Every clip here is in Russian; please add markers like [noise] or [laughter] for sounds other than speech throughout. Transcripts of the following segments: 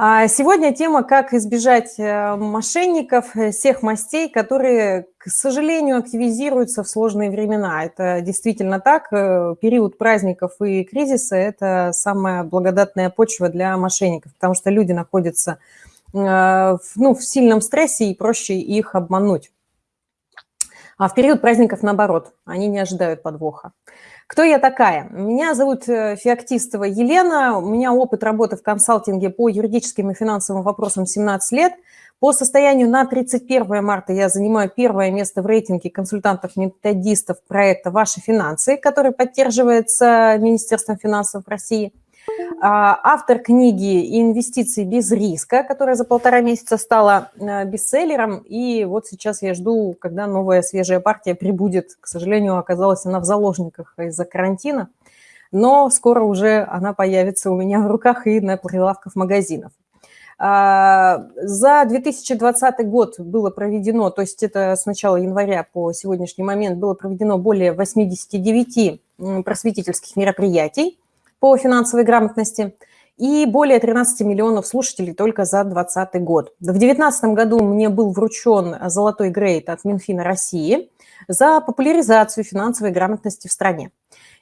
А сегодня тема «Как избежать э, мошенников э, всех мастей, которые, к сожалению, активизируются в сложные времена». Это действительно так. Э, период праздников и кризиса – это самая благодатная почва для мошенников, потому что люди находятся ну, в сильном стрессе и проще их обмануть. А в период праздников наоборот, они не ожидают подвоха. Кто я такая? Меня зовут э, Феоктистова Елена, у меня опыт работы в консалтинге по юридическим и финансовым вопросам 17 лет. По состоянию на 31 марта я занимаю первое место в рейтинге консультантов-методистов проекта «Ваши финансы», который поддерживается Министерством финансов России – автор книги «Инвестиции без риска», которая за полтора месяца стала э, бестселлером. И вот сейчас я жду, когда новая свежая партия прибудет. К сожалению, оказалась она в заложниках из-за карантина. Но скоро уже она появится у меня в руках и на прилавках магазинов. А, за 2020 год было проведено, то есть это с начала января по сегодняшний момент, было проведено более 89 просветительских мероприятий по финансовой грамотности и более 13 миллионов слушателей только за 2020 год. В 2019 году мне был вручен золотой грейд от Минфина России за популяризацию финансовой грамотности в стране.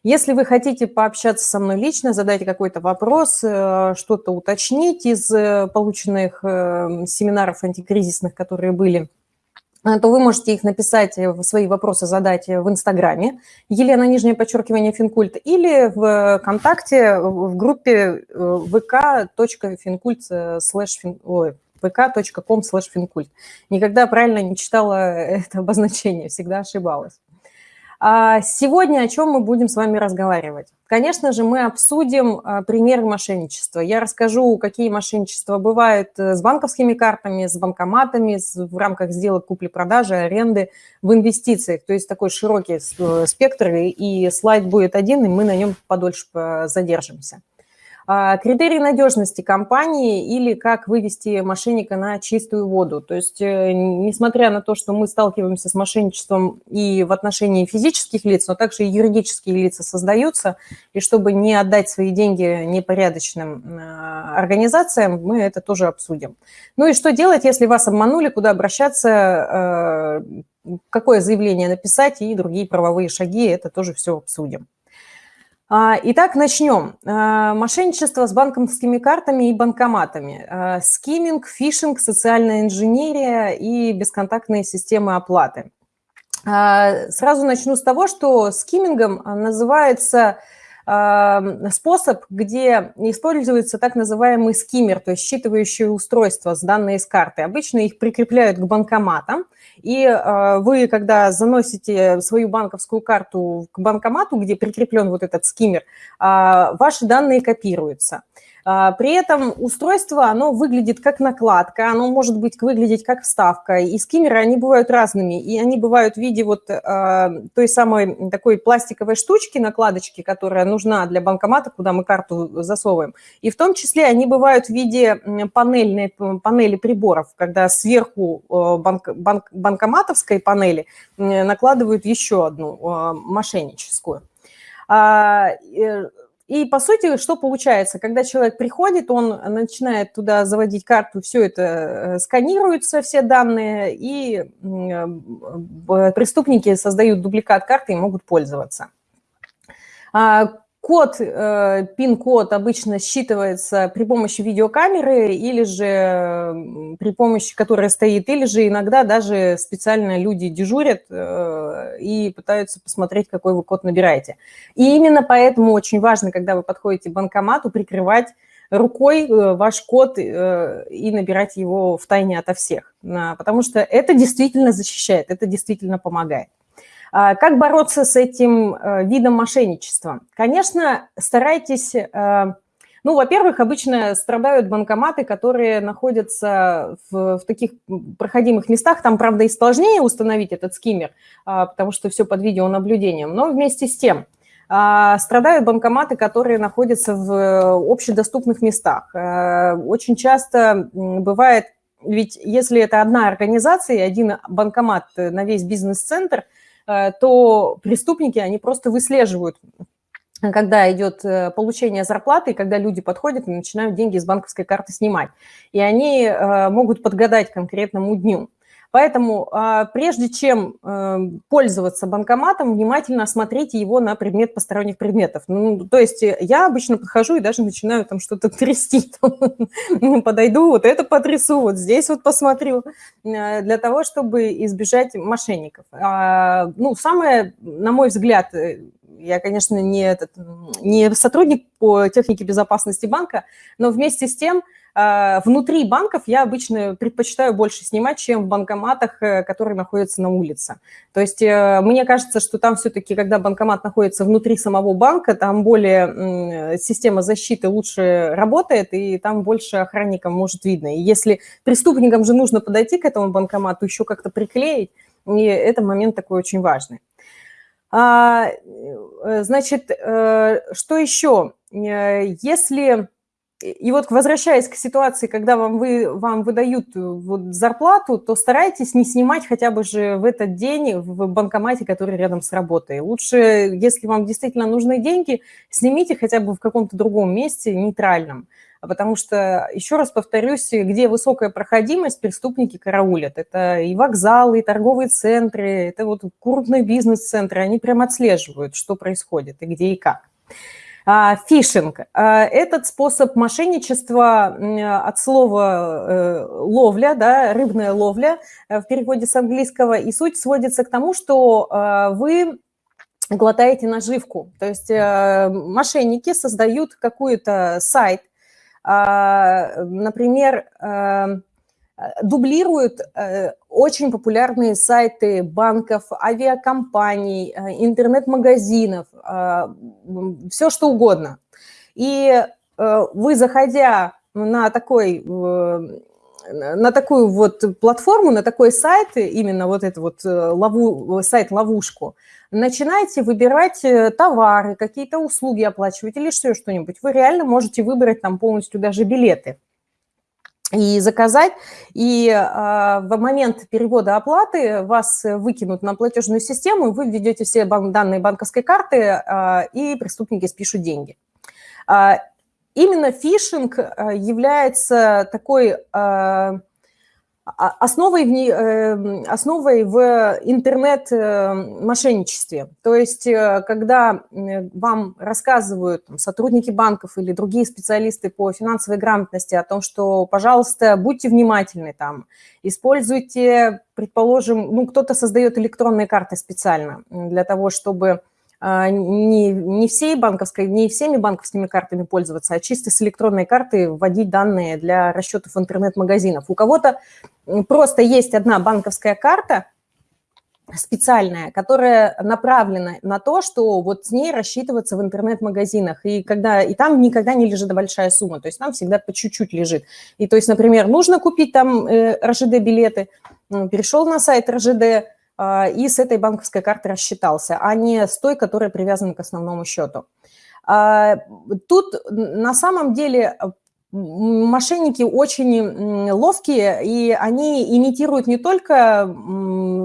Если вы хотите пообщаться со мной лично, задать какой-то вопрос, э, что-то уточнить из э, полученных э, семинаров антикризисных, которые были то вы можете их написать, э, свои вопросы задать э, в Инстаграме, Елена, нижнее подчеркивание, Финкульт, или в ВКонтакте в группе vk.finkult слэш vk.com финкульт. Никогда правильно не читала [laughs] это обозначение, всегда ошибалась. А сегодня о чем мы будем с вами разговаривать? Конечно же, мы обсудим а, примеры мошенничества. Я расскажу, какие мошенничества бывают э, с банковскими картами, с банкоматами, в рамках сделок купли-продажи, аренды, в инвестициях. То есть такой широкий э, спектр, и слайд будет один, и мы на нем подольше задержимся. А, критерии надежности компании или как вывести мошенника на чистую воду. То есть, э, несмотря на то, что мы сталкиваемся с мошенничеством и в отношении физических лиц, но также и юридические лица создаются, и чтобы не отдать свои деньги непорядочным а, организациям, мы это тоже обсудим. Ну и что делать, если вас обманули, куда обращаться, э, какое заявление написать и другие правовые шаги, это тоже все обсудим. А, итак, начнем. А, мошенничество с банковскими картами и банкоматами. А, скимминг, фишинг, социальная инженерия и бесконтактные системы оплаты. Сразу начну с того, что скиммингом называется способ, где используется так называемый скиммер, то есть считывающее устройство с данные из карты. Обычно их прикрепляют к банкоматам, и э, вы, когда заносите свою банковскую карту к банкомату, где прикреплен вот этот скиммер, а, ваши данные копируются. А, при этом устройство, оно выглядит как накладка, оно может быть выглядеть как вставка. И скиммеры, они бывают разными. И они бывают в виде вот э, той самой такой пластиковой штучки, накладочки, которая нужна для банкомата, куда мы карту засовываем. И в том числе они бывают в виде панельной, панели приборов, когда сверху э, банк, банк, банкоматовской панели накладывают еще одну э, мошенническую. А, и, по сути, что получается? Когда человек приходит, он начинает туда заводить карту, все это э, сканируется, все данные, и преступники создают дубликат карты и могут пользоваться. Код, э, пин-код обычно считывается при помощи видеокамеры или же при помощи, которая стоит, или же иногда даже специально люди дежурят э, и пытаются посмотреть, какой вы код набираете. И именно поэтому очень важно, когда вы подходите к банкомату, прикрывать рукой э, ваш код и набирать его в тайне ото всех, потому что это действительно защищает, это действительно помогает. А, как бороться с этим э, видом мошенничества? Конечно, старайтесь... Э, ну, во-первых, обычно страдают банкоматы, которые находятся в, в таких проходимых местах. Там, правда, и сложнее установить этот скиммер, а, потому что все под видеонаблюдением. Но вместе с тем а, страдают банкоматы, которые находятся в общедоступных местах. Э, очень часто бывает, ведь если это одна организация, один банкомат на весь бизнес-центр – Э, то преступники, они просто выслеживают когда идет э, получение зарплаты, когда люди подходят и начинают деньги с банковской карты снимать. И они э, могут подгадать конкретному дню. Поэтому а, прежде чем э, пользоваться банкоматом, внимательно осмотрите его на предмет посторонних предметов. Ну, то есть я обычно подхожу и даже начинаю там что-то [laughs] трясти. Подойду, вот это потрясу, вот здесь вот посмотрю, для того, чтобы избежать мошенников. А, ну, самое, на мой взгляд, я, конечно, не, этот, не сотрудник по технике безопасности банка, но вместе с тем внутри банков я обычно предпочитаю больше снимать, чем в банкоматах, э, которые находятся на улице. То есть э, мне кажется, что там все-таки, когда банкомат находится внутри самого банка, там более система защиты лучше работает, и там больше охранникам может видно. И если преступникам же нужно подойти к этому банкомату, еще как-то приклеить, и это момент такой очень важный. А, э, значит, что еще? Если... И вот возвращаясь к ситуации, когда вам, вы, вам выдают вот зарплату, то старайтесь не снимать хотя бы же в этот день в банкомате, который рядом с работой. Лучше, если вам действительно нужны деньги, снимите хотя бы в каком-то другом месте, нейтральном. Потому что, еще раз повторюсь, где высокая проходимость, преступники караулят. Это и вокзалы, и торговые центры, это вот крупные бизнес-центры, они прям отслеживают, что происходит и где и как. А, фишинг – этот способ мошенничества от слова э, ловля, да, рыбная ловля э, в переводе с английского, и суть сводится к тому, что э, вы глотаете наживку. То есть мошенники создают какой-то сайт, а, например, дублируют э, очень популярные сайты банков, авиакомпаний, э, интернет-магазинов, все что угодно. И э, вы, заходя на такой на такую вот платформу, на такой сайт, именно вот это вот лову, сайт-ловушку, начинаете выбирать э, товары, какие-то услуги оплачивать или еще что-нибудь, вы реально можете выбрать там полностью даже билеты и заказать, и э, в момент перевода оплаты вас выкинут на платежную систему, вы введете все бан данные банковской карты, э, и преступники спишут деньги. Э, именно фишинг является такой... Э, основой в, эм, основой в интернет-мошенничестве. То есть, э, когда вам рассказывают там, сотрудники банков или другие специалисты по финансовой грамотности о том, что, пожалуйста, будьте внимательны там, используйте, предположим, ну, кто-то создает электронные карты специально для того, чтобы не, не, всей банковской, не всеми банковскими картами пользоваться, а чисто с электронной карты вводить данные для расчетов интернет-магазинов. У кого-то просто есть одна банковская карта специальная, которая направлена на то, что вот с ней рассчитываться в интернет-магазинах. И, когда, и там никогда не лежит большая сумма, то есть там всегда по чуть-чуть лежит. И то есть, например, нужно купить там э, РЖД-билеты, перешел на сайт РЖД, а, и с этой банковской карты рассчитался, а не с той, которая привязана к основному счету. А, тут на самом деле мошенники очень ловкие, и они имитируют не только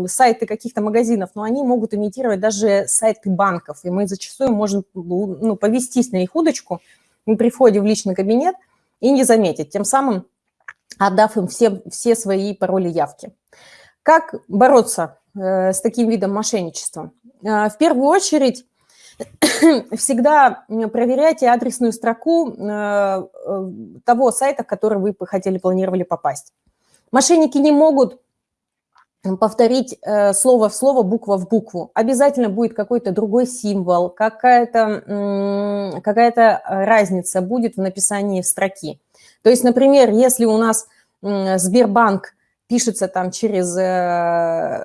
сайты каких-то магазинов, но они могут имитировать даже сайты банков. И мы зачастую можем ну, повестись на их удочку при входе в личный кабинет и не заметить, тем самым отдав им все, все свои пароли явки. Как бороться с таким видом мошенничества? Э, в первую очередь, [coughs] всегда проверяйте адресную строку э, того сайта, который вы хотели, планировали попасть. Мошенники не могут повторить слово в слово, буква в букву. Обязательно будет какой-то другой символ, какая-то какая, -то, разница будет в написании строки. То есть, например, если у нас Сбербанк пишется там через э,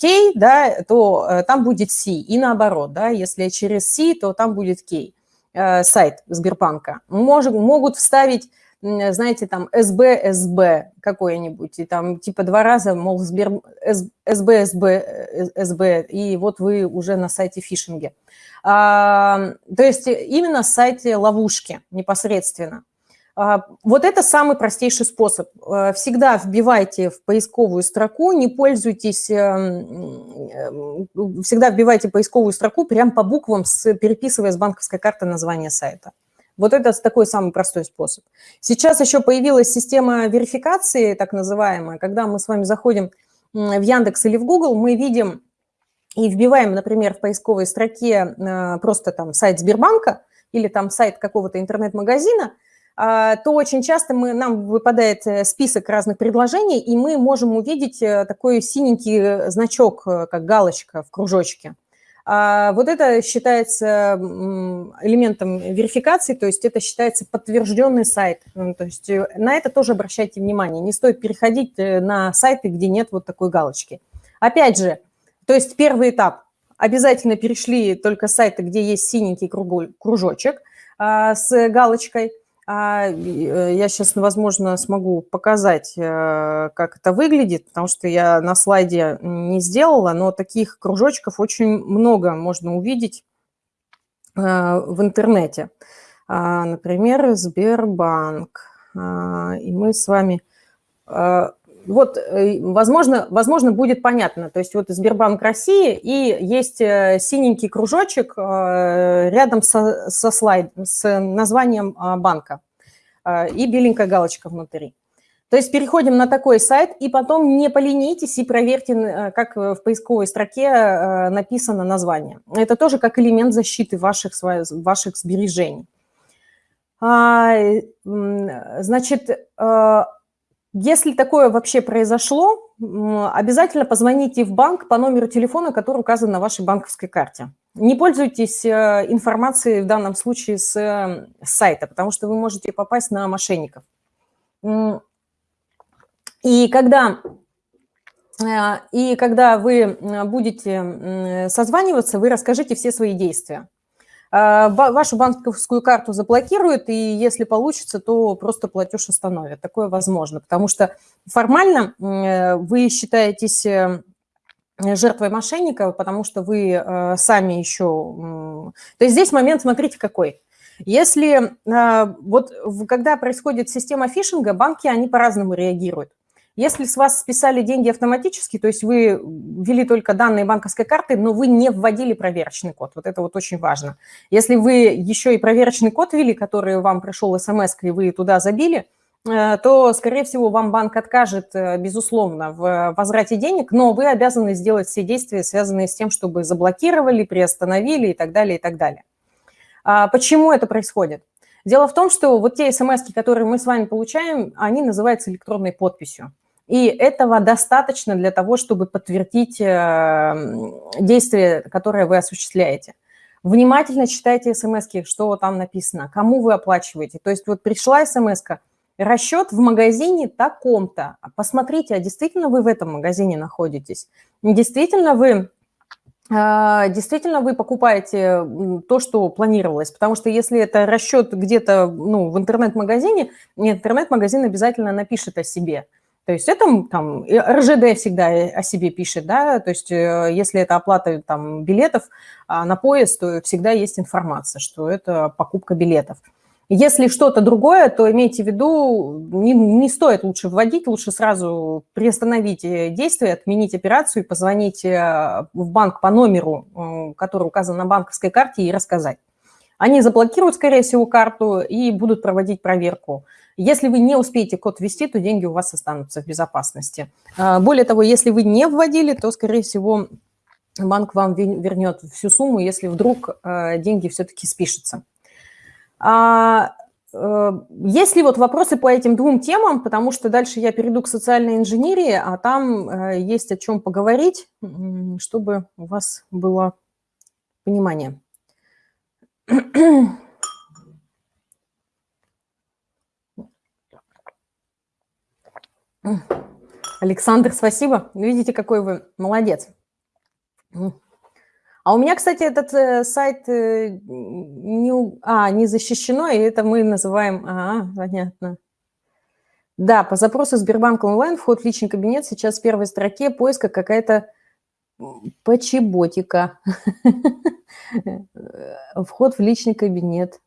K, да, то э, там будет C, и наоборот, да, если через C, то там будет K, э, сайт Сбербанка. Может, могут вставить, знаете, там СБ, СБ какой-нибудь, и там типа два раза, мол, Сбер, СБ, СБ, СБ, и вот вы уже на сайте фишинге. А, то есть именно сайте ловушки непосредственно. А, вот это самый простейший способ. Э, всегда вбивайте в поисковую строку, не пользуйтесь, эм, э, всегда вбивайте поисковую строку прямо по буквам, переписывая с банковской карты название сайта. Вот это такой самый простой способ. Сейчас еще появилась система верификации, так называемая, когда мы с вами заходим в Яндекс или в Google, мы видим и вбиваем, например, в поисковой строке э, просто там сайт Сбербанка или там сайт какого-то интернет-магазина, то очень часто мы, нам выпадает э, список разных предложений, и мы можем увидеть э, такой синенький значок, как галочка в кружочке. А вот это считается элементом верификации, то есть это считается подтвержденный сайт. Ну, то есть на это тоже обращайте внимание. Не стоит переходить на сайты, где нет вот такой галочки. Опять же, то есть первый этап. Обязательно перешли только сайты, где есть синенький кружочек а, с галочкой. А, э, я сейчас, возможно, смогу показать, э, как это выглядит, потому что я на слайде не сделала, но таких кружочков очень много можно увидеть э, в интернете. А, например, Сбербанк. И мы с вами вот, э, возможно, возможно, будет понятно. То есть вот Сбербанк России и есть э, синенький кружочек э, рядом со, со слайд, с названием банка и беленькая галочка внутри. То есть переходим на такой сайт, и потом не поленитесь и проверьте, как в поисковой строке написано название. Это тоже как элемент защиты ваших, ваших сбережений. А, значит, если такое вообще произошло, обязательно позвоните в банк по номеру телефона, который указан на вашей банковской карте. Не пользуйтесь э, информацией в данном случае с, с сайта, потому что вы можете попасть на мошенников. И когда, э, и когда вы будете созваниваться, вы расскажите все свои действия. А, вашу банковскую карту заблокируют, и если получится, то просто платеж остановят. Такое возможно, потому что формально э, вы считаетесь э, жертвой мошенника, потому что вы э, сами еще... То есть здесь момент, смотрите, какой. Если вот когда происходит система фишинга, банки, они по-разному реагируют. Если с вас списали деньги автоматически, то есть вы ввели только данные банковской карты, но вы не вводили проверочный код, вот это вот очень важно. Если вы еще и проверочный код ввели, который вам пришел смс, и вы туда забили, э, то, скорее всего, вам банк откажет, э, безусловно, в возврате денег, но вы обязаны сделать все действия, связанные с тем, чтобы заблокировали, приостановили и так далее, и так далее. А почему это происходит? Дело в том, что вот те смс, которые мы с вами получаем, они называются электронной подписью. И этого достаточно для того, чтобы подтвердить э, действие, которое вы осуществляете. Внимательно читайте смс что там написано, кому вы оплачиваете. То есть вот пришла смс расчет в магазине таком-то. Посмотрите, а действительно вы в этом магазине находитесь? Действительно вы э, действительно вы покупаете то, что планировалось. Потому что если это расчет где-то ну, в интернет-магазине, интернет-магазин обязательно напишет о себе – то есть это там РЖД всегда о себе пишет, да, то есть э, если это оплата там билетов а, на поезд, то всегда есть информация, что это покупка билетов. Если что-то другое, то имейте в виду, не, не стоит лучше вводить, лучше сразу приостановить э, действие, отменить операцию и позвонить э, в банк по номеру, который указан на банковской карте, и рассказать. Они заблокируют, скорее всего, карту и будут проводить проверку. Если вы не успеете код ввести, то деньги у вас останутся в безопасности. А, более того, если вы не вводили, то, скорее всего, банк вам вернет всю сумму, если вдруг а, деньги все-таки спишутся. А, э, есть ли вот вопросы по этим двум темам, потому что дальше я перейду к социальной инженерии, а там э, есть о чем поговорить, чтобы у вас было понимание. Александр, спасибо. Видите, какой вы молодец. А у меня, кстати, этот э, сайт э, не, а, не защищено, и это мы называем... А, понятно. Да, по запросу Сбербанк онлайн вход в личный кабинет сейчас в первой строке поиска какая-то почеботика. [laughs] Вход в личный кабинет.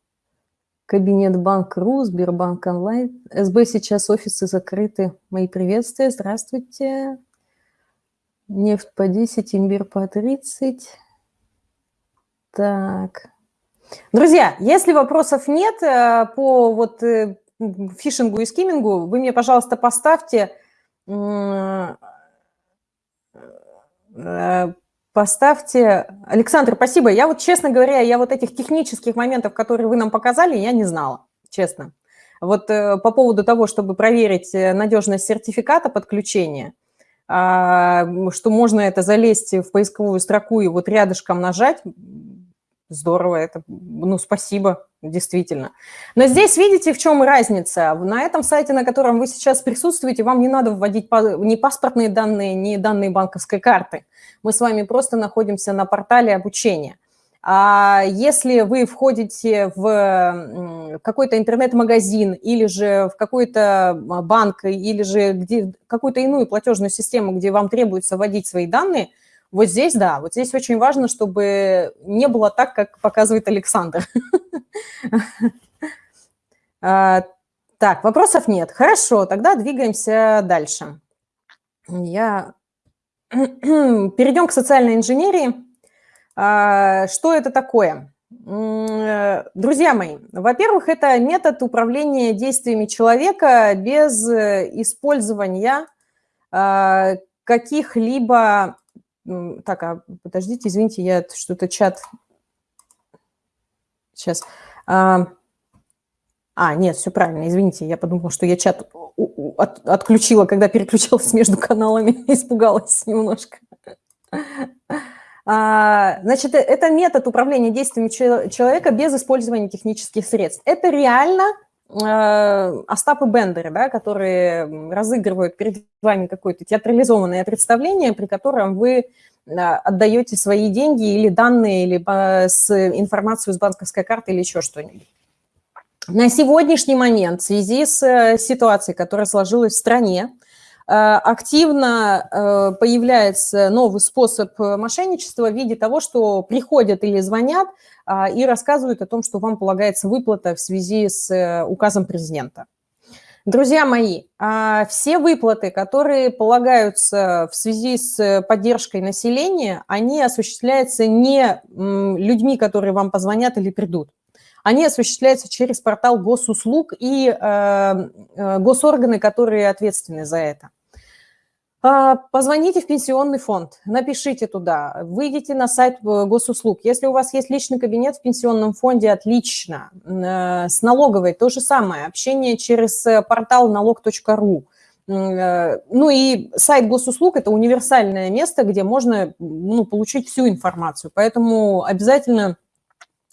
Кабинет Банк.ру, Сбербанк онлайн. СБ сейчас офисы закрыты. Мои приветствия. Здравствуйте. Нефть по 10, имбирь по 30. Так. Друзья, если вопросов нет э, по вот э, фишингу и скиммингу, вы мне, пожалуйста, поставьте э, Поставьте... Александр, спасибо. Я вот, честно говоря, я вот этих технических моментов, которые вы нам показали, я не знала, честно. Вот э, по поводу того, чтобы проверить э, надежность сертификата подключения, э, что можно это залезть в поисковую строку и вот рядышком нажать, здорово, это, ну, спасибо, действительно. Но здесь видите, в чем разница? На этом сайте, на котором вы сейчас присутствуете, вам не надо вводить ни паспортные данные, ни данные банковской карты. Мы с вами просто находимся на портале обучения. А если вы входите в какой-то интернет-магазин или же в какой-то банк, или же где какую-то иную платежную систему, где вам требуется вводить свои данные – вот здесь, да, вот здесь очень важно, чтобы не было так, как показывает Александр. [laughs] А, так, вопросов нет. Хорошо, тогда двигаемся дальше. Я... [clears throat] Перейдем к социальной инженерии. А, что это такое? Друзья мои, во-первых, это метод управления действиями человека без использования а, каких-либо так, а подождите, извините, я что-то чат... Сейчас. А, а, нет, все правильно, извините, я подумала, что я чат от, отключила, когда переключалась [laughs] между каналами, [laughs] испугалась немножко. А, значит, это метод управления действиями человека без использования технических средств. Это реально э, Остап и Бендеры, да, которые разыгрывают перед вами какое-то театрализованное представление, при котором вы отдаете свои деньги или данные, либо с информацию с банковской карты или еще что-нибудь. На сегодняшний момент в связи с э, ситуацией, которая сложилась в стране, э, активно э, появляется новый способ мошенничества в виде того, что приходят или звонят а, и рассказывают о том, что вам полагается выплата в связи с указом президента. Друзья мои, а, все выплаты, которые полагаются в связи с поддержкой населения, они осуществляются не людьми, которые вам позвонят или придут. Они осуществляются через портал госуслуг и э, э, госорганы, которые ответственны за это. А, позвоните в пенсионный фонд, напишите туда, выйдите на сайт э, госуслуг. Если у вас есть личный кабинет в пенсионном фонде, отлично. Э, с налоговой то же самое, общение через э, портал налог.ру. Ну и сайт госуслуг – это универсальное место, где можно ну, получить всю информацию. Поэтому обязательно,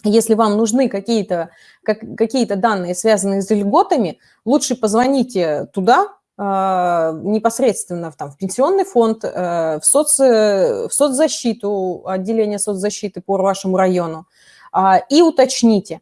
если вам нужны какие-то какие данные, связанные с льготами, лучше позвоните туда, а, непосредственно там, в пенсионный фонд, э, в, соци, в соцзащиту, отделение соцзащиты по вашему району, а, и уточните.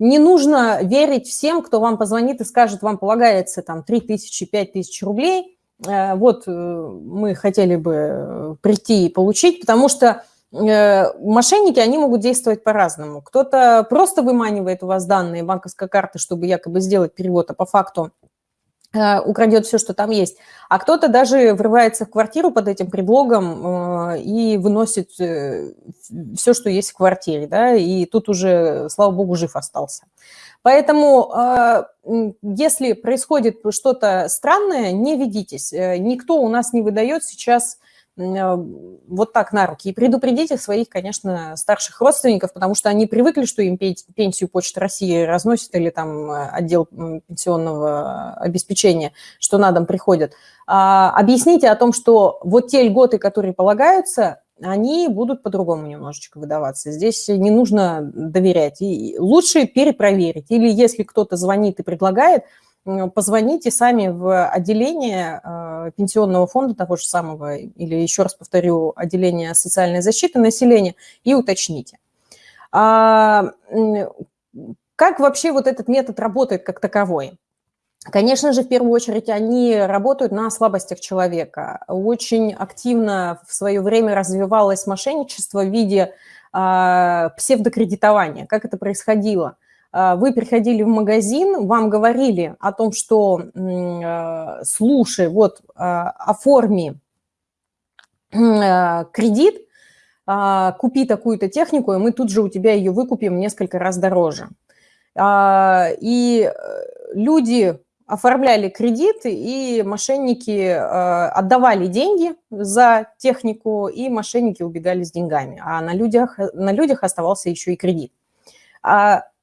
Не нужно верить всем, кто вам позвонит и скажет, вам полагается там 3 тысячи, 5 тысяч рублей, э, вот э, мы хотели бы прийти и получить, потому что мошенники, они могут действовать по-разному. Кто-то просто выманивает у вас данные банковской карты, чтобы якобы сделать перевод, а по факту Э, украдет все, что там есть. А кто-то даже врывается в квартиру под этим предлогом э, и выносит э, все, что есть в квартире, да, и тут уже, слава богу, жив остался. Поэтому, если происходит что-то странное, не ведитесь. Никто у нас не выдает сейчас Э, вот так на руки. И предупредите своих, конечно, старших родственников, потому что они привыкли, что им пенсию Почта России разносит или там э, отдел пенсионного обеспечения, что на дом приходят. А, объясните о том, что вот те льготы, которые полагаются, они будут по-другому немножечко выдаваться. Здесь не нужно доверять. И лучше перепроверить. Или если кто-то звонит и предлагает – позвоните сами в отделение э, пенсионного фонда того же самого, или еще раз повторю, отделение социальной защиты населения и уточните. А, как вообще вот этот метод работает как таковой? Конечно же, в первую очередь, они работают на слабостях человека. Очень активно в свое время развивалось мошенничество в виде а, псевдокредитования. Как это происходило? Вы приходили в магазин, вам говорили о том, что слушай, вот оформи кредит, купи такую-то технику, и мы тут же у тебя ее выкупим несколько раз дороже. И люди оформляли кредит, и мошенники э, отдавали деньги за технику, и мошенники убегали с деньгами, а на людях, на людях оставался еще и кредит.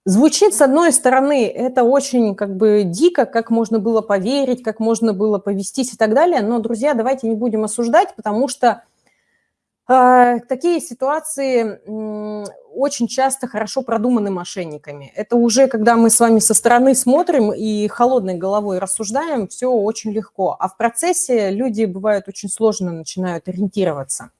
Звучит, с одной стороны, это очень как бы дико, как можно было поверить, как можно было повестись и так далее, но, друзья, давайте не будем осуждать, потому что э, такие ситуации очень часто хорошо продуманы мошенниками. Это уже, когда мы с вами со стороны смотрим и холодной головой рассуждаем, все очень легко. А в процессе люди, бывают, очень сложно начинают ориентироваться.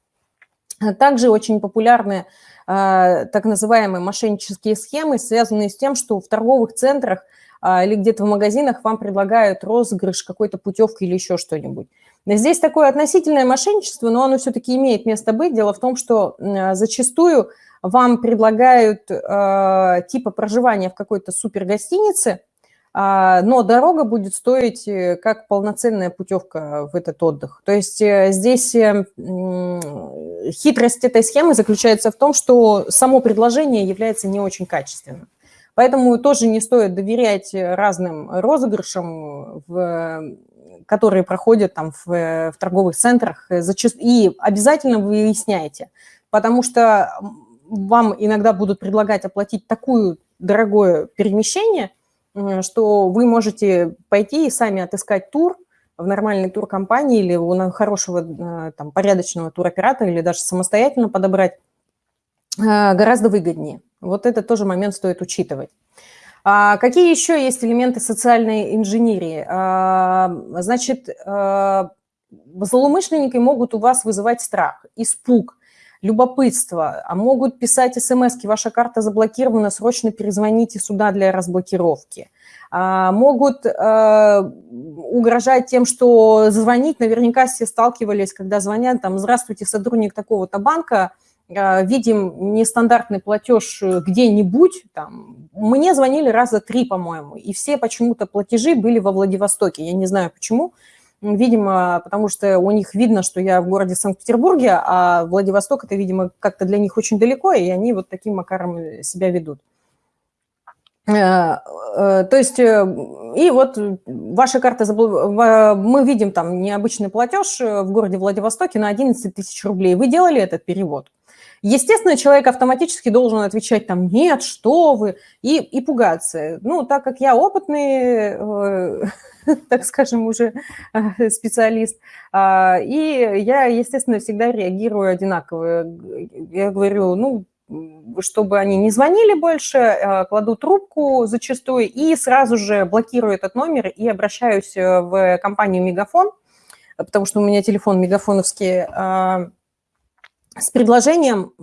Также очень популярны э, так называемые мошеннические схемы, связанные с тем, что в торговых центрах э, или где-то в магазинах вам предлагают розыгрыш какой-то путевки или еще что-нибудь. Здесь такое относительное мошенничество, но оно все-таки имеет место быть. Дело в том, что зачастую вам предлагают э, типа проживания в какой-то супер гостинице, э, но дорога будет стоить э, как полноценная путевка в этот отдых. То есть э, здесь э, хитрость этой схемы заключается в том, что само предложение является не очень качественным. Поэтому тоже не стоит доверять разным розыгрышам, в, которые проходят там в, в торговых центрах. И обязательно выясняйте, потому что вам иногда будут предлагать оплатить такую дорогое перемещение, что вы можете пойти и сами отыскать тур в нормальной туркомпании или у хорошего э, там, порядочного туроператора или даже самостоятельно подобрать э, гораздо выгоднее. Вот это тоже момент стоит учитывать. А какие еще есть элементы социальной инженерии? А, значит, э, злоумышленники могут у вас вызывать страх, испуг, любопытство, а могут писать смс ваша карта заблокирована, срочно перезвоните сюда для разблокировки. А, могут э, угрожать тем, что звонить, наверняка все сталкивались, когда звонят, там, здравствуйте, сотрудник такого-то банка, э, видим нестандартный платеж где-нибудь, там, мне звонили раза три, по-моему, и все почему-то платежи были во Владивостоке, я не знаю почему, Видимо, потому что у них видно, что я в городе Санкт-Петербурге, а Владивосток – это, видимо, как-то для них очень далеко, и они вот таким макаром себя ведут. Э, э, то есть, э, и вот ваша карта, мы видим там необычный платеж в городе Владивостоке на 11 тысяч рублей. Вы делали этот перевод? Естественно, человек автоматически должен отвечать там «нет, что вы» и, и пугаться. Ну, так как я опытный, э, [laughs] так скажем, уже э, специалист, э, и я, естественно, всегда реагирую одинаково. Я говорю, ну, чтобы они не звонили больше, э, кладу трубку зачастую и сразу же блокирую этот номер и обращаюсь э, в компанию «Мегафон», потому что у меня телефон мегафоновский, э, с предложением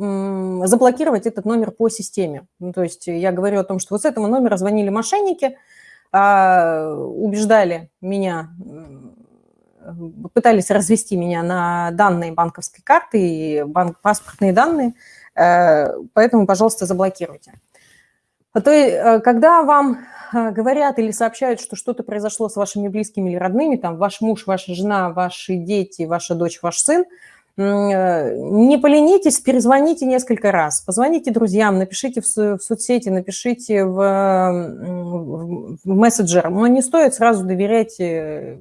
заблокировать этот номер по системе. Ну, то есть я говорю о том, что вот с этого номера звонили мошенники, а, убеждали меня, пытались развести меня на данные банковской карты и банк, паспортные данные, э, поэтому, пожалуйста, заблокируйте. А то, э, когда вам э, говорят или сообщают, что что-то произошло с вашими близкими или родными, там ваш муж, ваша жена, ваши дети, ваша дочь, ваш сын – не поленитесь, перезвоните несколько раз, позвоните друзьям, напишите в, соцсети, напишите в, в мессенджер, но не стоит сразу доверять э,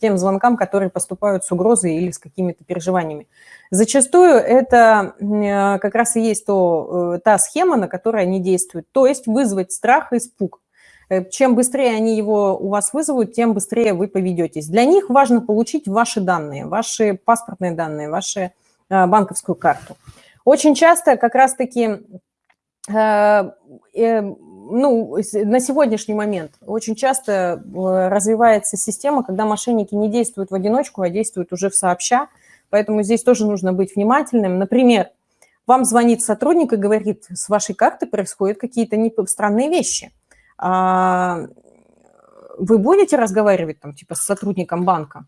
тем звонкам, которые поступают с угрозой или с какими-то переживаниями. Зачастую это э, как раз и есть то, та схема, на которой они действуют, то есть вызвать страх и испуг. Э, чем быстрее они его у вас вызовут, тем быстрее вы поведетесь. Для них важно получить ваши данные, ваши паспортные данные, вашу э, банковскую карту. Очень часто как раз-таки э, ну, на сегодняшний момент очень часто развивается система, когда мошенники не действуют в одиночку, а действуют уже в сообща, поэтому здесь тоже нужно быть внимательным. Например, вам звонит сотрудник и говорит, с вашей карты происходят какие-то странные вещи – вы будете разговаривать там типа с сотрудником банка?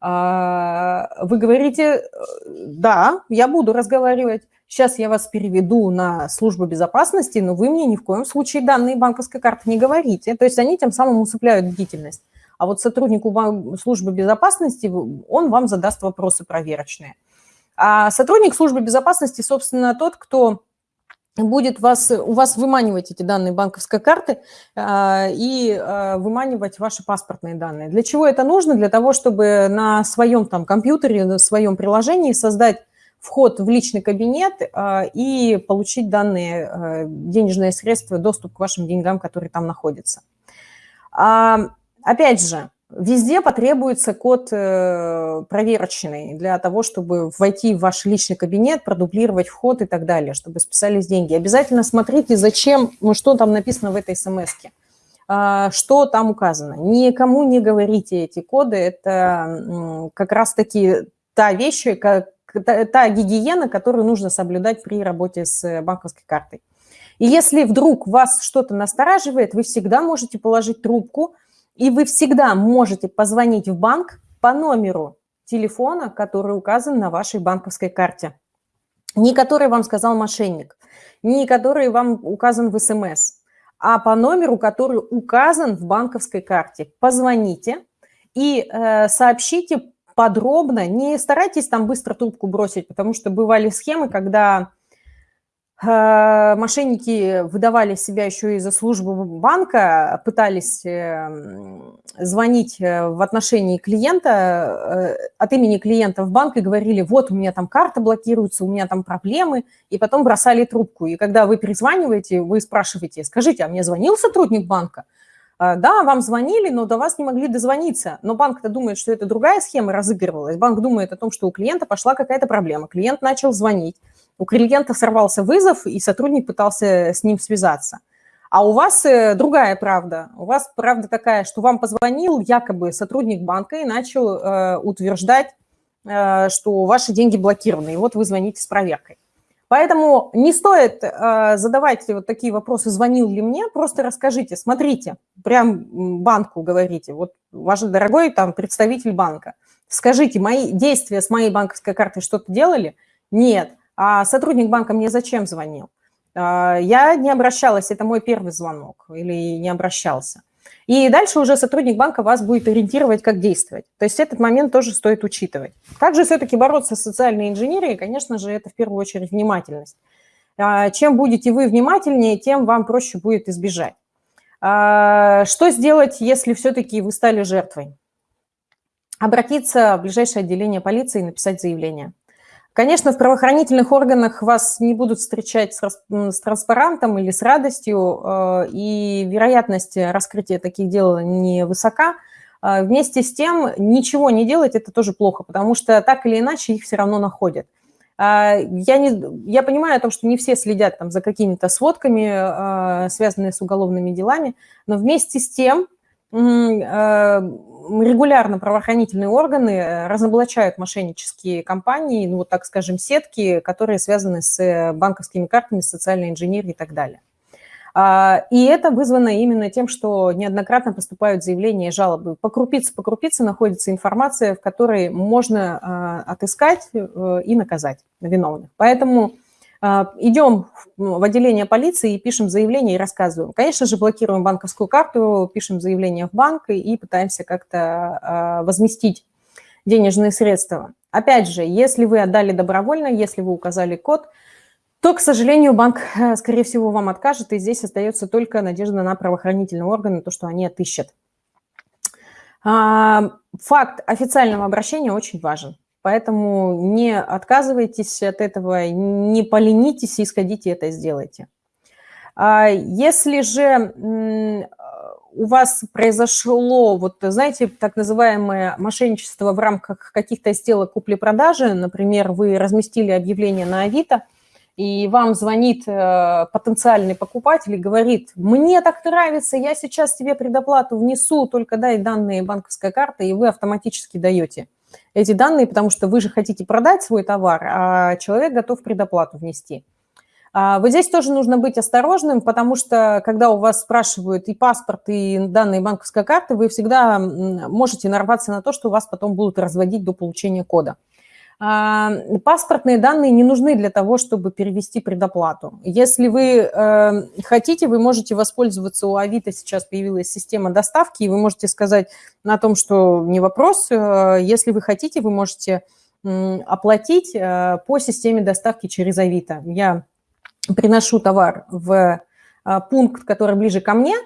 А, вы говорите, да, я буду разговаривать. сейчас я вас переведу на службу безопасности, но вы мне ни в коем случае данные банковской карты не говорите. То есть они тем самым усыпляют бдительность. А вот сотруднику службы безопасности, он вам задаст вопросы проверочные. А сотрудник службы безопасности, собственно, тот, кто будет вас, у вас выманивать эти данные банковской карты э, и э, выманивать ваши паспортные данные. Для чего это нужно? Для того, чтобы на своем там компьютере, на своем приложении создать вход в личный кабинет э, и получить данные, э, денежные средства, доступ к вашим деньгам, которые там находятся. А, опять же, Везде потребуется код э, проверочный для того, чтобы войти в ваш личный кабинет, продублировать вход и так далее, чтобы списались деньги. Обязательно смотрите, зачем, ну, что там написано в этой смс а, что там указано. Никому не говорите эти коды, это как раз-таки та вещь, как, та гигиена, которую нужно соблюдать при работе с банковской картой. И если вдруг вас что-то настораживает, вы всегда можете положить трубку – и вы всегда можете позвонить в банк по номеру телефона, который указан на вашей банковской карте. Не который вам сказал мошенник, не который вам указан в СМС, а по номеру, который указан в банковской карте. Позвоните и э, сообщите подробно, не старайтесь там быстро трубку бросить, потому что бывали схемы, когда мошенники выдавали себя еще и за службу банка, пытались эм, звонить э, в отношении клиента, э, от имени клиента в банк и говорили, вот у меня там карта блокируется, у меня там проблемы, и потом бросали трубку. И когда вы перезваниваете, вы спрашиваете, скажите, а мне звонил сотрудник банка? Да, вам звонили, но до вас не могли дозвониться. Но банк-то думает, что это другая схема разыгрывалась. Банк думает о том, что у клиента пошла какая-то проблема. Клиент начал звонить у клиента сорвался вызов, и сотрудник пытался с ним связаться. А у вас э, другая правда. У вас правда такая, что вам позвонил якобы сотрудник банка и начал э, утверждать, э, что ваши деньги блокированы, и вот вы звоните с проверкой. Поэтому не стоит э, задавать вот такие вопросы, звонил ли мне, просто расскажите, смотрите, прям банку говорите, вот ваш дорогой там представитель банка, скажите, мои действия с моей банковской картой что-то делали? Нет. А сотрудник банка мне зачем звонил? А, я не обращалась, это мой первый звонок, или не обращался. И дальше уже сотрудник банка вас будет ориентировать, как действовать. То есть этот момент тоже стоит учитывать. Также все-таки бороться с социальной инженерией, конечно же, это в первую очередь внимательность. А, чем будете вы внимательнее, тем вам проще будет избежать. А, что сделать, если все-таки вы стали жертвой? Обратиться в ближайшее отделение полиции и написать заявление. Конечно, в правоохранительных органах вас не будут встречать с, с транспарантом или с радостью, э, и вероятность раскрытия таких дел невысока. Э, вместе с тем, ничего не делать – это тоже плохо, потому что так или иначе их все равно находят. Э, я, не, я понимаю о том, что не все следят там, за какими-то сводками, связанными с уголовными делами, но вместе с тем регулярно правоохранительные органы э, разоблачают мошеннические компании, ну, вот так скажем, сетки, которые связаны с э, банковскими картами, социальной инженерией и так далее. А, и это вызвано именно тем, что неоднократно поступают заявления и жалобы. По крупице, по крупице находится информация, в которой можно а, отыскать э, и наказать виновных. Поэтому идем в отделение полиции и пишем заявление и рассказываем. Конечно же, блокируем банковскую карту, пишем заявление в банк и пытаемся как-то а, возместить денежные средства. Опять же, если вы отдали добровольно, если вы указали код, то, к сожалению, банк, э, скорее всего, вам откажет, и здесь остается только надежда на правоохранительные органы, то, что они отыщут. А, факт официального обращения очень важен. Поэтому не отказывайтесь от этого, не поленитесь и сходите это сделайте. А если же у вас произошло, вот знаете, так называемое мошенничество в рамках каких-то сделок купли-продажи, например, вы разместили объявление на Авито, и вам звонит э, потенциальный покупатель и говорит, мне так нравится, я сейчас тебе предоплату внесу, только дай данные банковской карты, и вы автоматически даете эти данные, потому что вы же хотите продать свой товар, а человек готов предоплату внести. А, вот здесь тоже нужно быть осторожным, потому что когда у вас спрашивают и паспорт, и данные банковской карты, вы всегда можете нарваться на то, что вас потом будут разводить до получения кода. Паспортные данные не нужны для того, чтобы перевести предоплату. Если вы э, хотите, вы можете воспользоваться у Авито, сейчас появилась система доставки, и вы можете сказать на том, что не вопрос, э, если вы хотите, вы можете оплатить э, по системе доставки через Авито. Я приношу товар в пункт, который ближе ко мне,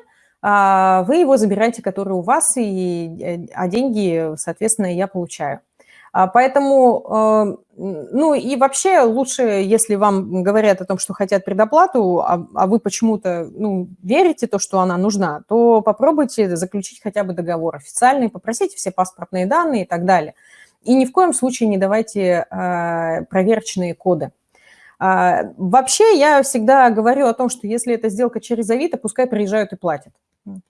а вы его забираете, который у вас, и, а деньги, соответственно, я получаю. А, поэтому, э, ну и вообще лучше, если вам говорят о том, что хотят предоплату, а, а вы почему-то ну, верите то, что она нужна, то попробуйте заключить хотя бы договор официальный, попросите все паспортные данные и так далее. И ни в коем случае не давайте э, проверочные коды. А, вообще я всегда говорю о том, что если это сделка через Авито, пускай приезжают и платят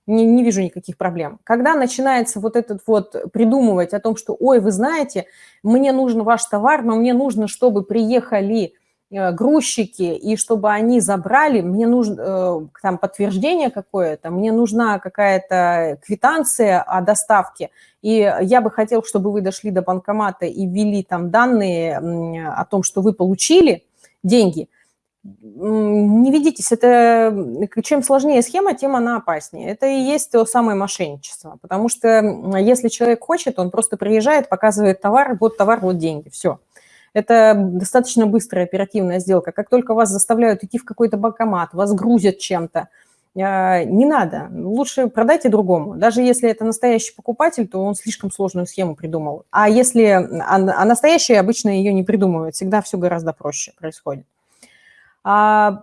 не, не вижу никаких проблем. Когда начинается вот этот вот придумывать о том, что, ой, вы знаете, мне нужен ваш товар, но мне нужно, чтобы приехали э, грузчики, и чтобы они забрали, мне нужно э, там подтверждение какое-то, мне нужна какая-то квитанция о доставке, и я бы хотел, чтобы вы дошли до банкомата и ввели там данные о том, что вы получили деньги – не ведитесь, это чем сложнее схема, тем она опаснее. Это и есть то самое мошенничество, потому что если человек хочет, он просто приезжает, показывает товар, вот товар, вот деньги, все. Это достаточно быстрая оперативная сделка. Как только вас заставляют идти в какой-то банкомат, вас грузят чем-то, а, не надо, лучше продайте другому. Даже если это настоящий покупатель, то он слишком сложную схему придумал. А если а, а настоящий обычно ее не придумывает, всегда все гораздо проще происходит. А,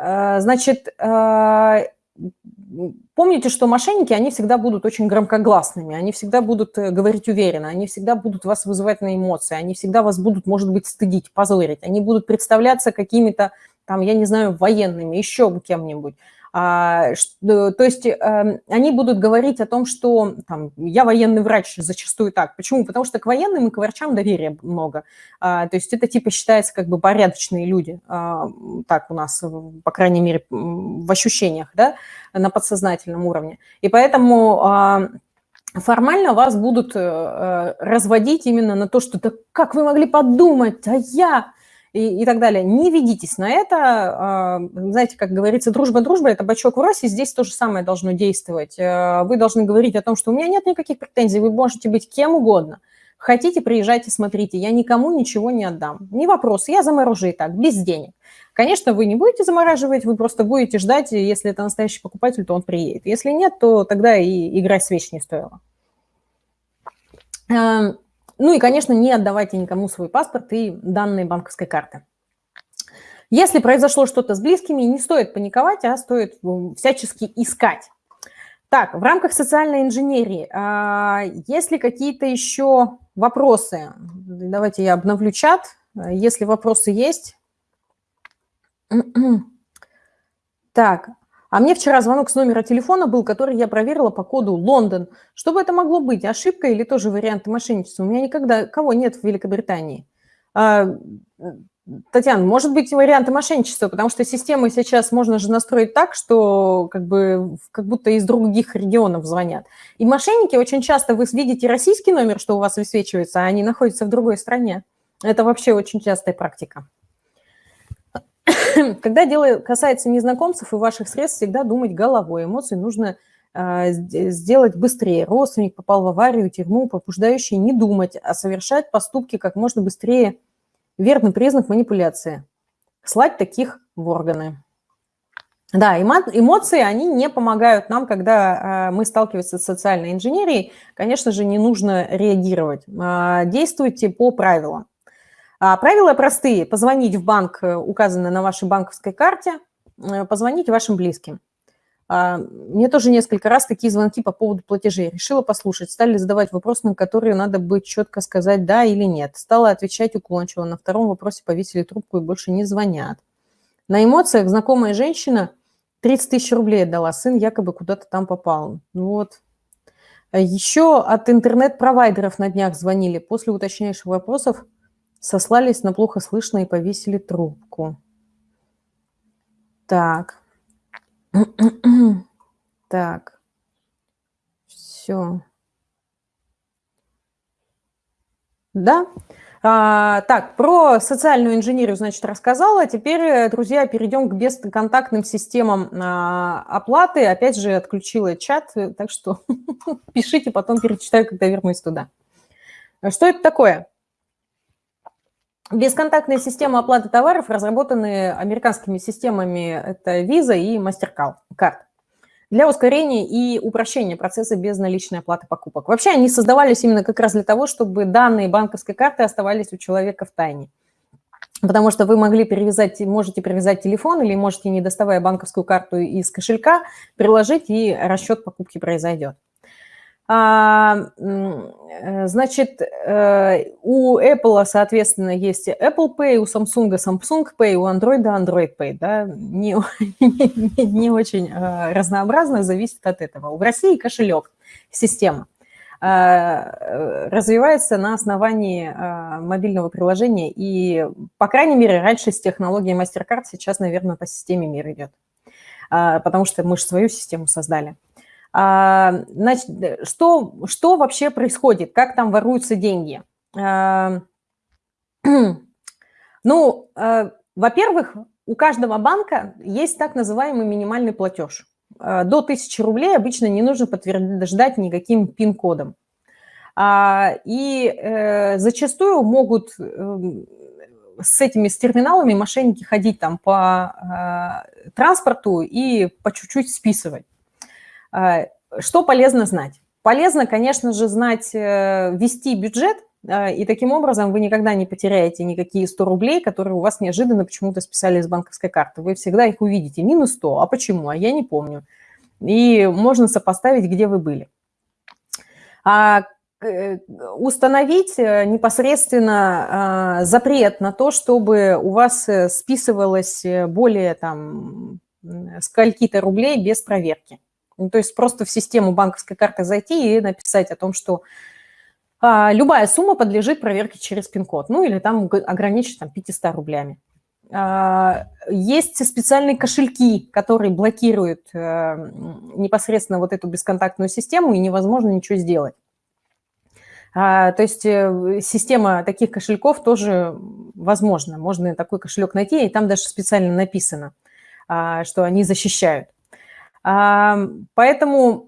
а, значит, а, помните, что мошенники, они всегда будут очень громкогласными, они всегда будут э, говорить уверенно, они всегда будут вас вызывать на эмоции, они всегда вас будут, может быть, стыдить, позорить, они будут представляться какими-то, там, я не знаю, военными, еще кем-нибудь. А, э, то есть эм, они будут говорить о том, что там, я военный врач, зачастую так. Почему? Потому что к военным и к врачам доверия много. А, то есть это типа считается как бы порядочные люди. А, так у нас, по крайней мере, в ощущениях, да, на подсознательном уровне. И поэтому формально вас будут э, разводить именно на то, что да как вы могли подумать, а я и, и так далее. Не ведитесь на это. А, знаете, как говорится, дружба-дружба – это бачок в росе, здесь то же самое должно действовать. Э, вы должны говорить о том, что у меня нет никаких претензий, вы можете быть кем угодно. Хотите, приезжайте, смотрите, я никому ничего не отдам. Не вопрос, я заморожу и так, без денег. Конечно, вы не будете замораживать, вы просто будете ждать, если это настоящий покупатель, то он приедет. Если нет, то тогда и играть с вещь не стоило. Ну и, конечно, не отдавайте никому свой паспорт и данные банковской карты. Если произошло что-то с близкими, не стоит паниковать, а стоит всячески искать. Так, в рамках социальной инженерии, а, есть ли какие-то еще вопросы? Давайте я обновлю чат. Если вопросы есть. [clears throat] Так, а мне вчера звонок с номера телефона был, который я проверила по коду Лондон. Что бы это могло быть? Ошибка или тоже вариант мошенничества? У меня никогда кого нет в Великобритании. А, Татьяна, может быть варианты мошенничества, потому что системы сейчас можно же настроить так, что как бы как будто из других регионов звонят. И мошенники очень часто, вы видите российский номер, что у вас высвечивается, а они находятся в другой стране. Это вообще очень частая практика. [clears throat] Когда дело касается незнакомцев и ваших средств, всегда думать головой. Эмоции нужно э, сделать быстрее. Родственник попал в аварию, тюрьму, побуждающий не думать, а совершать поступки как можно быстрее. Верный признак манипуляции. Слать таких в органы. Да, эмоции, они не помогают нам, когда э, мы сталкиваемся с социальной инженерией. Конечно же, не нужно реагировать. Э, действуйте по правилам. А правила простые. Позвонить в банк, э, указанный на вашей банковской карте, э, позвонить вашим близким. А, мне тоже несколько раз такие звонки по поводу платежей. Решила послушать. Стали задавать вопросы, на которые надо будет четко сказать «да» или «нет». Стала отвечать уклончиво. На втором вопросе повесили трубку и больше не звонят. На эмоциях знакомая женщина 30 тысяч рублей отдала. Сын якобы куда-то там попал. Ну вот. Еще от интернет-провайдеров на днях звонили. После уточняющих вопросов сослались на плохо слышно и повесили трубку. Так. [clears throat] так. Все. Да. А, так, про социальную инженерию, значит, рассказала. Теперь, друзья, перейдем к бесконтактным системам а, оплаты. Опять же, отключила чат, так что [laughs] пишите, потом перечитаю, когда вернусь туда. Что это такое? Бесконтактные системы оплаты товаров разработаны американскими системами, это Visa и MasterCard для ускорения и упрощения процесса безналичной оплаты покупок. Вообще они создавались именно как раз для того, чтобы данные банковской карты оставались у человека в тайне. Потому что вы могли перевязать, можете привязать телефон или можете, не доставая банковскую карту из кошелька, приложить, и расчет покупки произойдет. А, э, значит, э, у Apple, соответственно, есть Apple Pay, у Samsung Samsung Pay, у Android Android Pay. Да? Не, [laughs] не, не очень э, разнообразно, зависит от этого. В России кошелек, система развивается на основании мобильного приложения. И, по крайней мере, раньше с технологией MasterCard, сейчас, наверное, по системе мир идет. Потому что мы же свою систему создали. А, значит, что, что вообще происходит? Как там воруются деньги? А, [clears throat] ну, а, во-первых, у каждого банка есть так называемый минимальный платеж. До 1000 рублей обычно не нужно подтверждать никаким пин-кодом. И э, зачастую могут эм, с этими с терминалами мошенники ходить там по транспорту и по чуть-чуть списывать. А, что полезно знать? Полезно, конечно же, знать, э, вести бюджет, а, и таким образом вы никогда не потеряете никакие 100 рублей, которые у вас неожиданно почему-то списали с банковской карты. Вы всегда их увидите. Минус 100. А почему? А я не помню. И можно сопоставить, где вы были. А э, установить э, непосредственно а, запрет на то, чтобы у вас списывалось более там скольки-то рублей без проверки. Ну, то есть просто в систему банковской карты зайти и написать о том, что а, любая сумма подлежит проверке через пин-код, ну или там ограничить там 500 рублями. А, есть специальные кошельки, которые блокируют а, непосредственно вот эту бесконтактную систему, и невозможно ничего сделать. А, то есть э, система таких кошельков тоже возможна. Можно такой кошелек найти, и там даже специально написано, а, что они защищают. Поэтому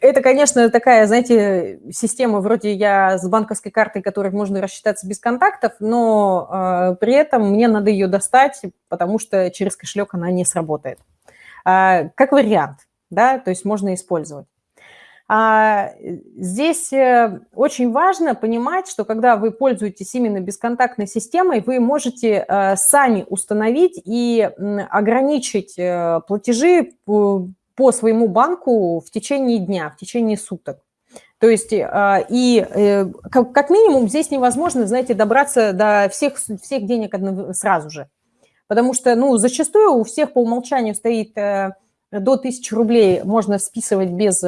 это, конечно, такая, знаете, система вроде я с банковской картой, которой можно рассчитаться без контактов, но э, при этом мне надо ее достать, потому что через кошелек она не сработает. Э, как вариант, да, то есть можно использовать. А здесь э, очень важно понимать, что когда вы пользуетесь именно бесконтактной системой, вы можете э, сами установить и ограничить э, платежи по своему банку в течение дня, в течение суток. То есть и как минимум здесь невозможно, знаете, добраться до всех, всех денег сразу же. Потому что, ну, зачастую у всех по умолчанию стоит до 1000 рублей можно списывать без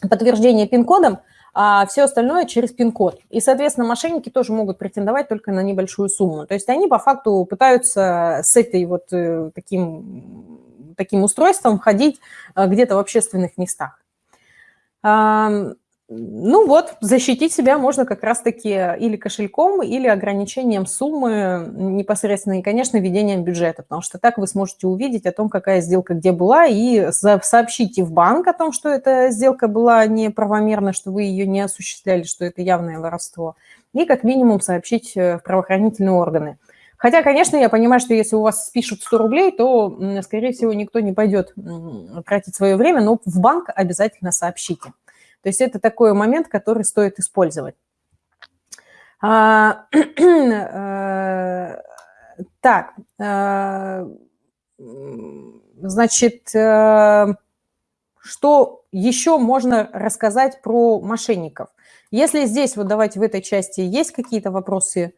подтверждение пин-кодом, а все остальное через пин-код. И, соответственно, мошенники тоже могут претендовать только на небольшую сумму. То есть они по факту пытаются с этой вот э, таким, таким устройством ходить э, где-то в общественных местах. Ну вот, защитить себя можно как раз-таки или кошельком, или ограничением суммы непосредственно, и, конечно, ведением бюджета, потому что так вы сможете увидеть о том, какая сделка где была, и сообщите в банк о том, что эта сделка была неправомерна, что вы ее не осуществляли, что это явное воровство, и как минимум сообщить э, в правоохранительные органы. Хотя, конечно, я понимаю, что если у вас спишут 100 рублей, то, скорее всего, никто не пойдет тратить свое время, но в банк обязательно сообщите. То есть это такой момент, который стоит использовать. А, [clears throat] э, так, э, значит, э, что еще можно рассказать про мошенников? Если здесь, вот давайте в этой части, есть какие-то вопросы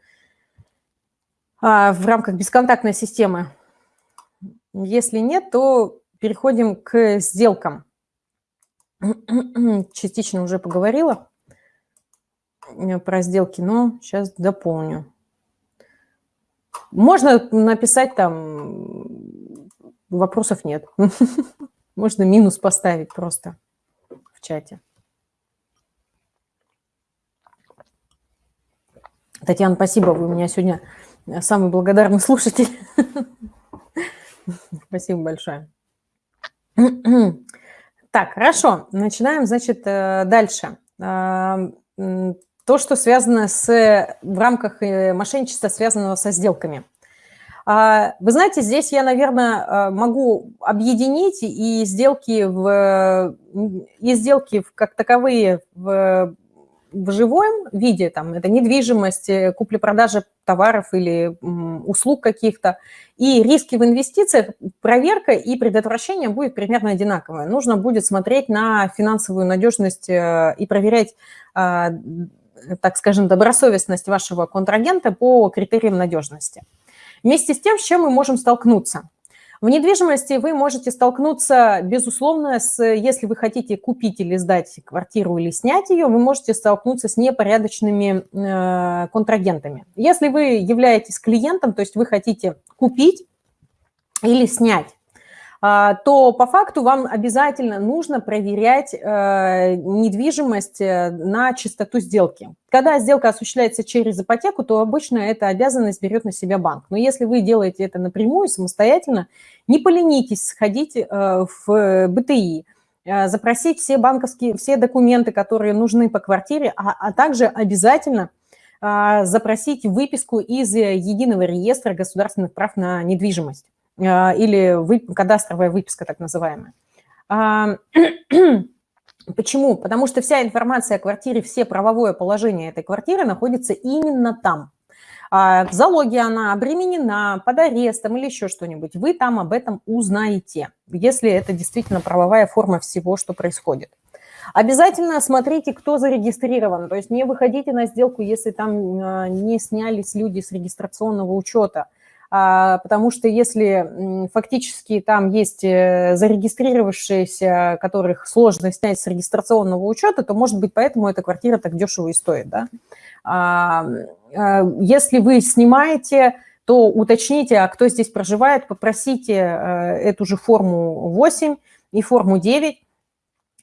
а, в рамках бесконтактной системы? Если нет, то переходим к сделкам. Частично уже поговорила э, про сделки, но сейчас дополню. Можно написать там, вопросов нет. [laughs] Можно минус поставить просто в чате. Татьяна, спасибо, вы у меня сегодня самый благодарный слушатель. [laughs] Спасибо большое. [clears throat] Так, хорошо, начинаем, значит, э, дальше. То, что связано с, в рамках э, мошенничества, связанного со сделками. А, вы знаете, здесь я, наверное, э, могу объединить и сделки, в, и сделки как таковые в в живом виде, там, это недвижимость, э, купли-продажа товаров или услуг каких-то, и риски в инвестициях, проверка и предотвращение будет примерно одинаковое. Нужно будет смотреть на финансовую надежность э, и проверять, а, так скажем, добросовестность вашего контрагента по критериям надежности. Вместе с тем, с чем мы можем столкнуться – в недвижимости вы можете столкнуться, безусловно, с, если вы хотите купить или сдать квартиру или снять ее, вы можете столкнуться с непорядочными э, контрагентами. Если вы являетесь клиентом, то есть вы хотите купить или снять, то по факту вам обязательно нужно проверять э, недвижимость э, на чистоту сделки. Когда сделка осуществляется через ипотеку, то обычно эта обязанность берет на себя банк. Но если вы делаете это напрямую, самостоятельно, не поленитесь сходить э, в БТИ, запросить все банковские, все документы, которые нужны по квартире, а, а также обязательно запросить выписку из Единого реестра государственных прав на недвижимость. А, или вы, кадастровая выписка так называемая. А, [clears throat] почему? Потому что вся информация о квартире, все правовое положение этой квартиры находится именно там. А, в залоге она обременена, под арестом или еще что-нибудь. Вы там об этом узнаете, если это действительно правовая форма всего, что происходит. Обязательно смотрите, кто зарегистрирован. То есть не выходите на сделку, если там не снялись люди с регистрационного учета – а, потому что если фактически там есть э, зарегистрировавшиеся, которых сложно снять с регистрационного учета, то, может быть, поэтому эта квартира так дешево и стоит. Да? А, а, если вы снимаете, то уточните, а кто здесь проживает, попросите э, эту же форму 8 и форму 9,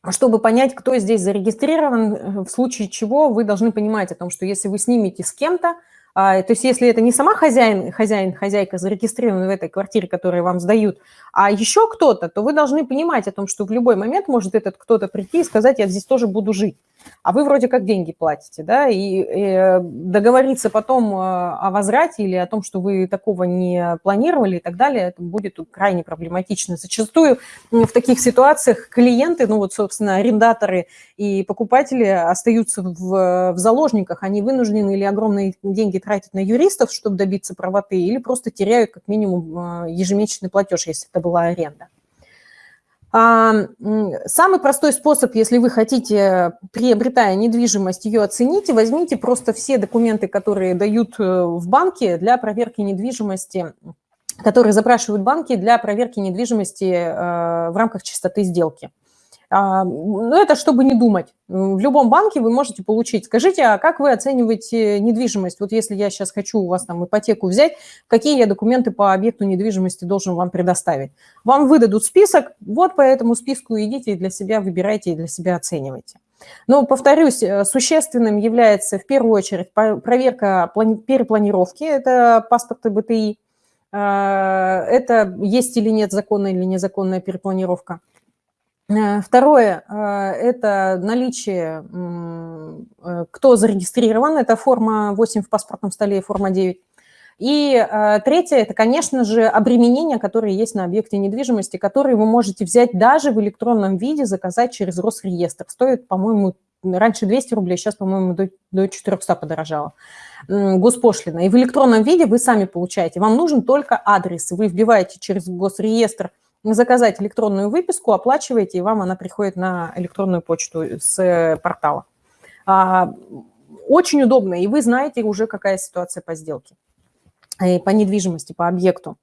чтобы понять, кто здесь зарегистрирован, в случае чего вы должны понимать о том, что если вы снимете с кем-то, а, то есть если это не сама хозяин, хозяин, хозяйка зарегистрирована в этой квартире, которую вам сдают, а еще кто-то, то вы должны понимать о том, что в любой момент может этот кто-то прийти и сказать, я здесь тоже буду жить а вы вроде как деньги платите, да, и, и э, договориться потом э, о возврате или о том, что вы такого не планировали и так далее, это будет крайне проблематично. Зачастую в таких ситуациях клиенты, ну вот, собственно, арендаторы и покупатели остаются в, в заложниках, они вынуждены или огромные деньги тратить на юристов, чтобы добиться правоты, или просто теряют как минимум э, ежемесячный платеж, если это была аренда. Самый простой способ, если вы хотите, приобретая недвижимость, ее оценить, возьмите просто все документы, которые дают э, в банке для проверки недвижимости, которые запрашивают банки для проверки недвижимости э, в рамках чистоты сделки. А, ну, это чтобы не думать. В любом банке вы можете получить. Скажите, а как вы оцениваете недвижимость? Вот если я сейчас хочу у вас там ипотеку взять, какие я документы по объекту недвижимости должен вам предоставить? Вам выдадут список, вот по этому списку идите и для себя выбирайте, и для себя оценивайте. Но, повторюсь, э, существенным является в первую очередь проверка перепланировки, это паспорты БТИ, а, это есть или нет законная или незаконная перепланировка. Э, второе э, – это наличие, э, кто зарегистрирован, это форма 8 в паспортном столе и форма 9. И третье – это, конечно же, обременения, которые есть на объекте недвижимости, которые вы можете взять даже в электронном виде, заказать через Росреестр. Стоит, по-моему, раньше 200 рублей, сейчас, по-моему, до, до 400 подорожало госпошлина. И в электронном виде вы сами получаете. Вам нужен только адрес. Вы вбиваете через Госреестр – заказать электронную выписку, оплачиваете, и вам она приходит на электронную почту с э, портала. А, очень удобно, и вы знаете уже, какая ситуация по сделке, э, по недвижимости, по объекту.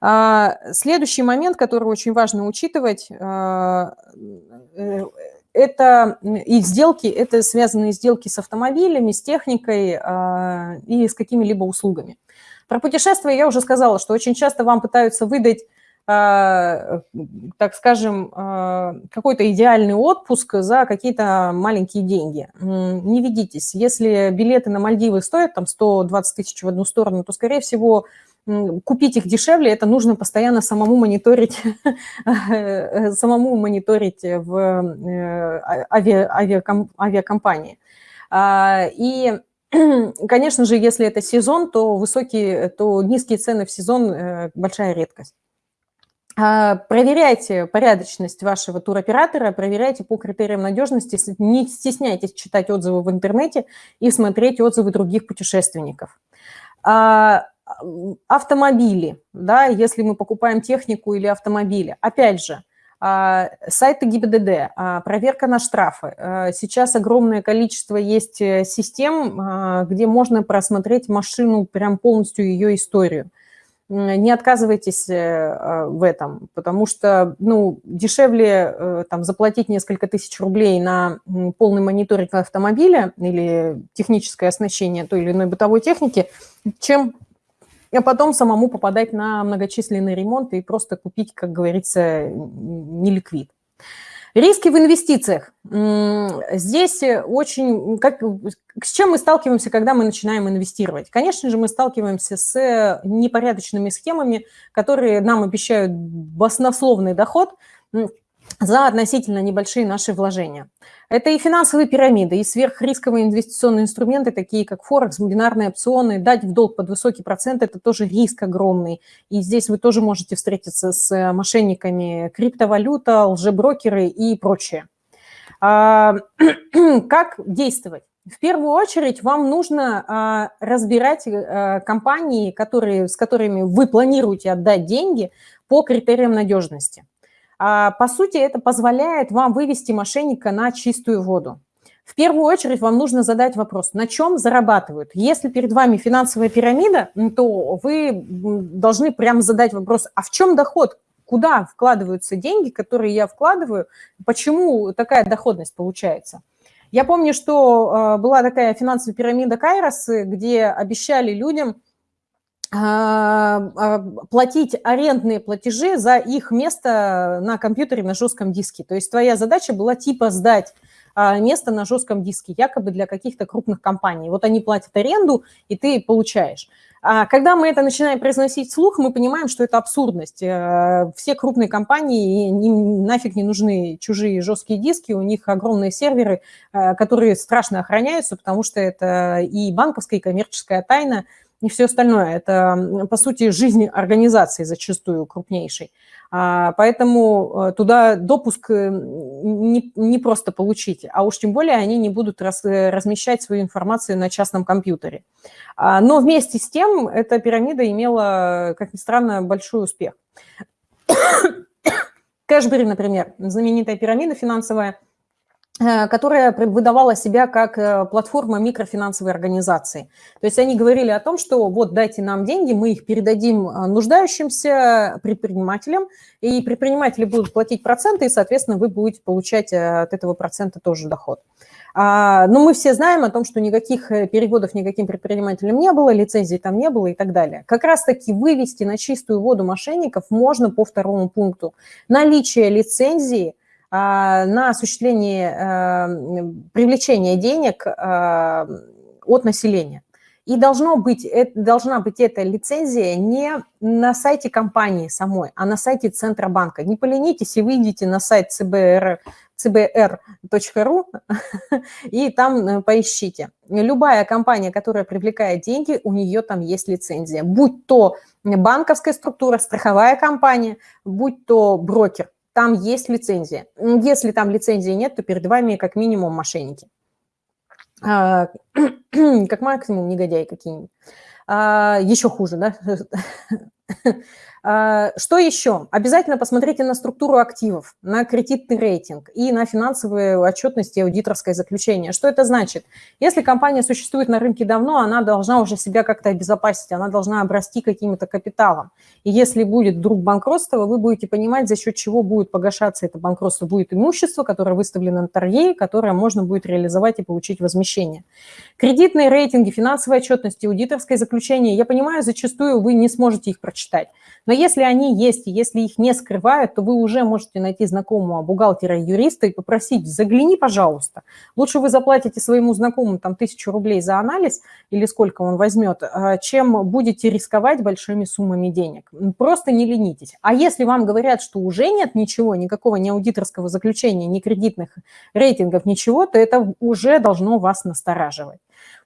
А, следующий момент, который очень важно учитывать, а, э, это и сделки, это связанные сделки с автомобилями, с техникой и с какими-либо услугами. Про путешествия я уже сказала, что очень часто вам пытаются выдать так скажем, какой-то идеальный отпуск за какие-то маленькие деньги. Не ведитесь. Если билеты на Мальдивы стоят там 120 тысяч в одну сторону, то, скорее всего, купить их дешевле, это нужно постоянно самому мониторить, [laughs] самому мониторить в э, авиакомпании. А, и, [clears throat] конечно же, если это сезон, то высокие, то низкие цены в сезон э, – большая редкость. А, проверяйте порядочность вашего туроператора, проверяйте по критериям надежности, не стесняйтесь читать отзывы в интернете и смотреть отзывы других путешественников. А, автомобили, да, если мы покупаем технику или автомобили. Опять же, а, сайты ГИБДД, проверка на штрафы. Сейчас огромное количество есть э, систем, где можно просмотреть машину, прям полностью ее историю. Не отказывайтесь э, в этом, потому что ну, дешевле э, там, заплатить несколько тысяч рублей на полный мониторинг автомобиля или техническое оснащение той или иной бытовой техники, чем а потом самому попадать на многочисленные ремонты и просто купить, как говорится, не ликвид. Риски в инвестициях. Здесь очень... Как, с чем мы сталкиваемся, когда мы начинаем инвестировать? Конечно же, мы сталкиваемся с непорядочными схемами, которые нам обещают баснословный доход, за относительно небольшие наши вложения. Это и финансовые пирамиды, и сверхрисковые инвестиционные инструменты, такие как Форекс, бинарные опционы. Дать в долг под высокий процент – это тоже риск огромный. И здесь вы тоже можете встретиться с мошенниками криптовалюта, лжеброкеры и прочее. А, [clears throat] как действовать? В первую очередь вам нужно а, разбирать а, компании, которые, с которыми вы планируете отдать деньги по критериям надежности. А, по сути, это позволяет вам вывести мошенника на чистую воду. В первую очередь вам нужно задать вопрос, на чем зарабатывают. Если перед вами финансовая пирамида, то вы должны прямо задать вопрос, а в чем доход? Куда вкладываются деньги, которые я вкладываю? Почему такая доходность получается? Я помню, что а, была такая финансовая пирамида Кайрос, где обещали людям платить арендные платежи за их место на компьютере на жестком диске. То есть твоя задача была типа сдать а, место на жестком диске, якобы для каких-то крупных компаний. Вот они платят аренду, и ты получаешь. А когда мы это начинаем произносить вслух, мы понимаем, что это абсурдность. Э, все крупные компании, им нафиг не нужны чужие жесткие диски, у них огромные серверы, э, которые страшно охраняются, потому что это и банковская, и коммерческая тайна – и все остальное. Это, по сути, жизнь организации зачастую крупнейшей. А, поэтому э, туда допуск э, не, не просто получить, а уж тем более они не будут раз, э, размещать свою информацию на частном компьютере. А, но вместе с тем эта пирамида имела, как ни странно, большой успех. [coughs] Кэшбери, например, знаменитая пирамида финансовая – которая выдавала себя как э, платформа микрофинансовой организации. То есть они говорили о том, что вот дайте нам деньги, мы их передадим э, нуждающимся предпринимателям, и предприниматели будут платить проценты, и, соответственно, вы будете получать от этого процента тоже доход. А, но мы все знаем о том, что никаких переводов никаким предпринимателям не было, лицензий там не было и так далее. Как раз-таки вывести на чистую воду мошенников можно по второму пункту. Наличие лицензии – на осуществление э, привлечения денег э, от населения. И должно быть, должна быть эта лицензия не на сайте компании самой, а на сайте Центробанка. Не поленитесь и выйдите на сайт CBR, cbr.ru [laughs] и там э, поищите. Любая компания, которая привлекает деньги, у нее там есть лицензия. Будь то банковская структура, страховая компания, будь то брокер там есть лицензия. Если там лицензии нет, то перед вами как минимум мошенники. А, [clears throat] как максимум негодяи какие-нибудь. А, еще хуже, да? [laughs] А, что еще? Обязательно посмотрите на структуру активов, на кредитный рейтинг и на финансовые отчетности и аудиторское заключение. Что это значит? Если компания существует на рынке давно, она должна уже себя как-то обезопасить, она должна обрасти каким-то капиталом. И если будет вдруг банкротство, вы будете понимать, за счет чего будет погашаться это банкротство. Будет имущество, которое выставлено на торге, которое можно будет реализовать и получить возмещение. Кредитные рейтинги, финансовые отчетности, аудиторское заключение, я понимаю, зачастую вы не сможете их прочитать. Но если они есть, и если их не скрывают, то вы уже можете найти знакомого бухгалтера юриста и попросить, загляни, пожалуйста. Лучше вы заплатите своему знакомому там тысячу рублей за анализ или сколько он возьмет, а, чем будете рисковать большими суммами денег. Просто не ленитесь. А если вам говорят, что уже нет ничего, никакого ни аудиторского заключения, ни кредитных рейтингов, ничего, то это уже должно вас настораживать.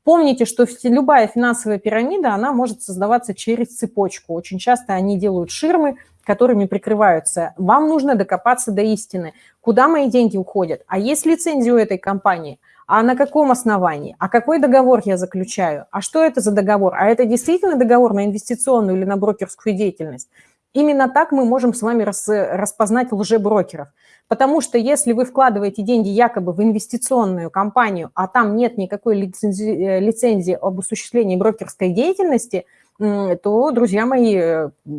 Помните, что любая финансовая пирамида, она может создаваться через цепочку. Очень часто они делают ширмы, которыми прикрываются. Вам нужно докопаться до истины. Куда мои деньги уходят? А есть лицензия у этой компании? А на каком основании? А какой договор я заключаю? А что это за договор? А это действительно договор на инвестиционную или на брокерскую деятельность? Именно так мы можем с вами распознать лжеброкеров. Потому что если вы вкладываете деньги якобы в инвестиционную компанию, а там нет никакой лицензии, э, лицензии об осуществлении брокерской деятельности, то, друзья мои,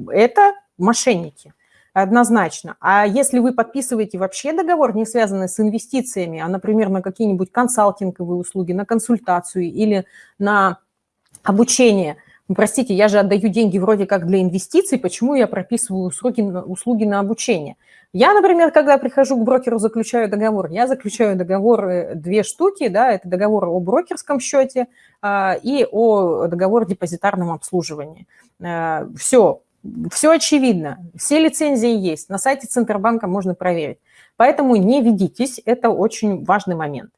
это мошенники однозначно. А если вы подписываете вообще договор, не связанный с инвестициями, а, например, на какие-нибудь консалтинговые услуги, на консультацию или на обучение – простите, я же отдаю деньги вроде как для инвестиций, почему я прописываю услуги, услуги на обучение? Я, например, когда прихожу к брокеру, заключаю договор, я заключаю договор э, две штуки, да, это договор о брокерском счете а, и о договор депозитарном обслуживании. А, все, все очевидно, все лицензии есть, на сайте Центробанка можно проверить. Поэтому не ведитесь, это очень важный момент.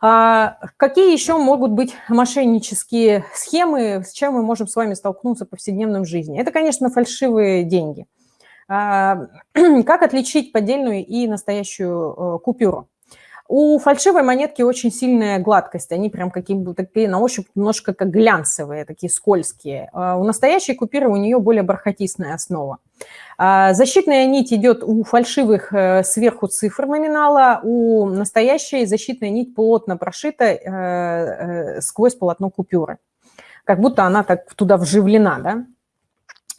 А какие еще могут быть мошеннические схемы, с чем мы можем с вами столкнуться в повседневном жизни? Это, конечно, фальшивые деньги. А, [clears throat] как отличить поддельную и настоящую э, купюру? У фальшивой монетки очень сильная гладкость, они прям какие-то такие на ощупь немножко как глянцевые, такие скользкие. А у настоящей купюры у нее более бархатистная основа. А защитная нить идет у фальшивых э, сверху цифр номинала, у настоящей защитная нить плотно прошита э, э, сквозь полотно купюры, как будто она так туда вживлена, да?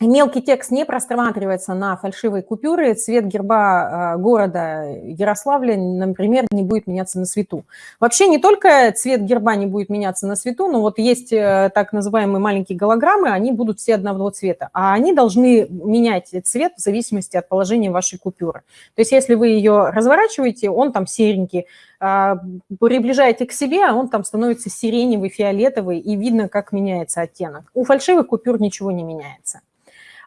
Мелкий текст не просматривается на фальшивые купюры, цвет герба а, города Ярославля, например, не будет меняться на свету. Вообще не только цвет герба не будет меняться на свету, но вот есть э, так называемые маленькие голограммы, они будут все одного цвета, а они должны менять цвет в зависимости от положения вашей купюры. То есть если вы ее разворачиваете, он там серенький, а, приближаете к себе, а он там становится сиреневый, фиолетовый, и видно, как меняется оттенок. У фальшивых купюр ничего не меняется.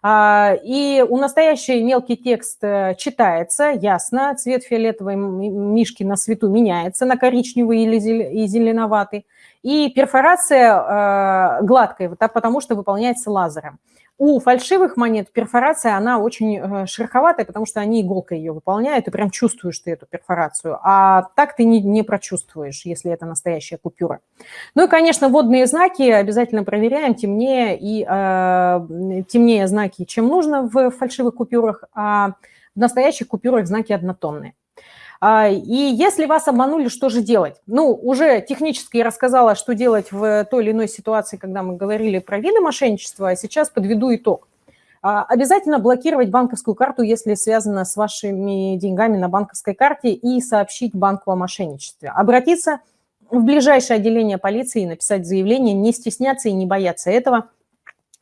А, и у настоящий мелкий текст э, читается, ясно, цвет фиолетовой мишки на свету меняется на коричневый или зеленоватый. И перфорация э, гладкая, потому что выполняется лазером. У фальшивых монет перфорация, она очень э, шероховатая, потому что они иголкой ее выполняют, и прям чувствуешь ты эту перфорацию. А так ты не, не прочувствуешь, если это настоящая купюра. Ну и, конечно, водные знаки обязательно проверяем, темнее, и, э, темнее знаки, чем нужно в фальшивых купюрах, а в настоящих купюрах знаки однотонные. А, и если вас обманули, что же делать? Ну, уже технически я рассказала, что делать в той или иной ситуации, когда мы говорили про виды мошенничества, а сейчас подведу итог. А, обязательно блокировать банковскую карту, если связано с вашими деньгами на банковской карте, и сообщить банку о мошенничестве. Обратиться в ближайшее отделение полиции и написать заявление, не стесняться и не бояться этого.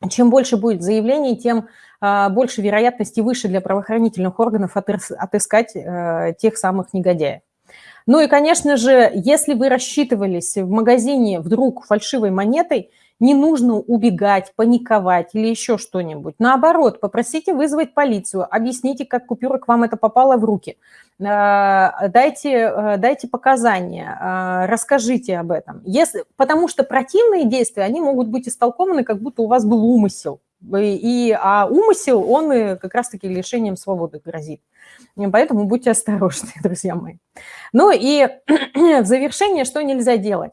Чем больше будет заявлений, тем а, больше вероятности выше для правоохранительных органов отыскать э, тех самых негодяев. Ну и, конечно же, если вы рассчитывались в магазине вдруг фальшивой монетой, не нужно убегать, паниковать или еще что-нибудь. Наоборот, попросите вызвать полицию, объясните, как купюра к вам это попала в руки. Э, дайте, э, дайте показания, расскажите об этом. Если, потому что противные действия, они могут быть истолкованы, как будто у вас был умысел. И, а умысел, он как раз-таки лишением свободы грозит. Поэтому будьте осторожны, [laughs] друзья мои. Ну и [clears throat] в завершение, что нельзя делать?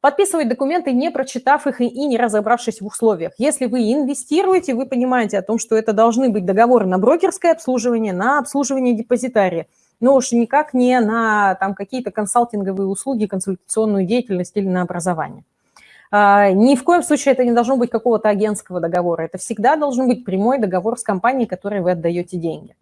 Подписывать документы, не прочитав их и не разобравшись в условиях. Если вы инвестируете, вы понимаете о том, что это должны быть договоры на брокерское обслуживание, на обслуживание депозитария, но уж никак не на там, какие-то консалтинговые услуги, консультационную деятельность или на образование. А, ни в коем случае это не должно быть какого-то агентского договора. Это всегда должен быть прямой договор с компанией, которой вы отдаете деньги.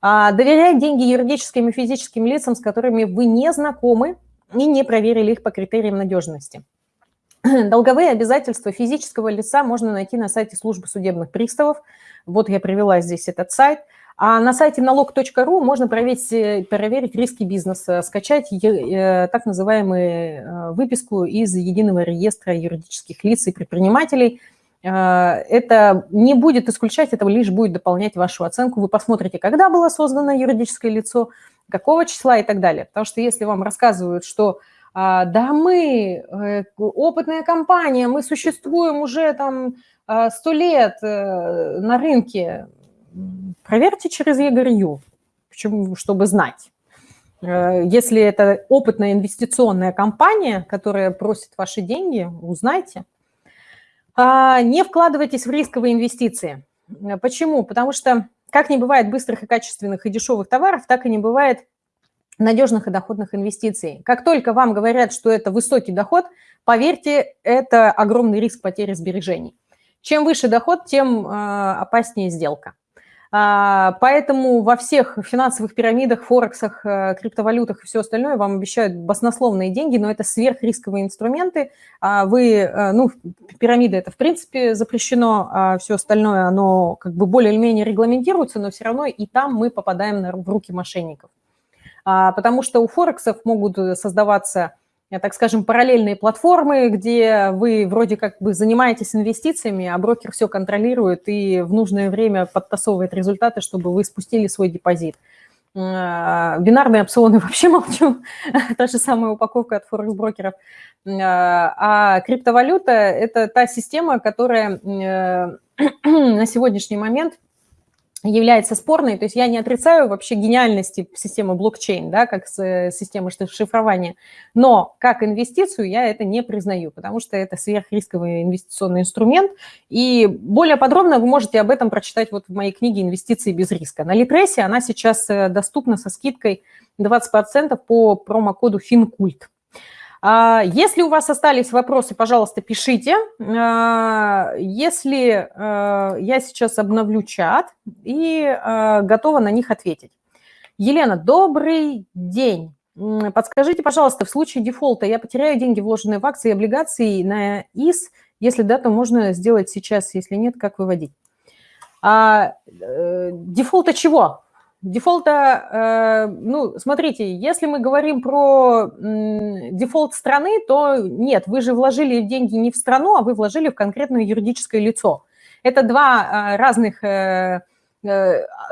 А, доверять деньги юридическим и физическим лицам, с которыми вы не знакомы и не проверили их по критериям надежности. [clears throat] Долговые обязательства физического лица можно найти на сайте службы судебных приставов. Вот я привела здесь этот сайт. А на сайте налог.ру можно проверить, э, проверить риски бизнеса, скачать э, так называемую э, выписку из Единого реестра юридических лиц и предпринимателей. Это не будет исключать, это лишь будет дополнять вашу оценку. Вы посмотрите, когда было создано юридическое лицо, какого числа и так далее. Потому что если вам рассказывают, что а, да, мы э, опытная компания, мы существуем уже там а, сто лет э, на рынке. Проверьте через почему, чтобы знать. Э, если это опытная инвестиционная компания, которая просит ваши деньги, узнайте. А, не вкладывайтесь в рисковые инвестиции. Почему? Потому что как не бывает быстрых и качественных и дешевых товаров, так и не бывает надежных и доходных инвестиций. Как только вам говорят, что это высокий доход, поверьте, это огромный риск потери сбережений. Чем выше доход, тем э, опаснее сделка. А, поэтому во всех финансовых пирамидах, форексах, э, криптовалютах и все остальное вам обещают баснословные деньги, но это сверхрисковые инструменты. А вы, э, ну, пирамида это в принципе запрещено, а все остальное, оно как бы более или менее регламентируется, но все равно и там мы попадаем в руки мошенников. А, потому что у Форексов могут э, создаваться, так скажем, параллельные платформы, где вы вроде как бы занимаетесь инвестициями, а брокер все контролирует и в нужное время подтасовывает результаты, чтобы вы спустили свой депозит. А, бинарные опционы [laughs] вообще молчу, та же самая упаковка от форекс-брокеров. А, а криптовалюта – это та система, которая [clears throat] на сегодняшний момент – является спорной, то есть я не отрицаю вообще гениальности системы блокчейн, да, как э, системы шифрования, но как инвестицию я это не признаю, потому что это сверхрисковый инвестиционный инструмент, и более подробно вы можете об этом прочитать вот в моей книге «Инвестиции без риска». На Литресе она сейчас э, доступна со скидкой 20% по промокоду FINCULT. А, если у вас остались вопросы, пожалуйста, пишите. А, если а, я сейчас обновлю чат и готова на них ответить. Елена, добрый день. Подскажите, пожалуйста, в случае дефолта я потеряю деньги, вложенные в акции и облигации на ИС. Если да, то можно сделать сейчас, если нет, как выводить? А, э, дефолта чего? Дефолта, э, ну, смотрите, если мы говорим про дефолт страны, то нет, вы же вложили деньги не в страну, а вы вложили в конкретное юридическое лицо. Это два э, разных э,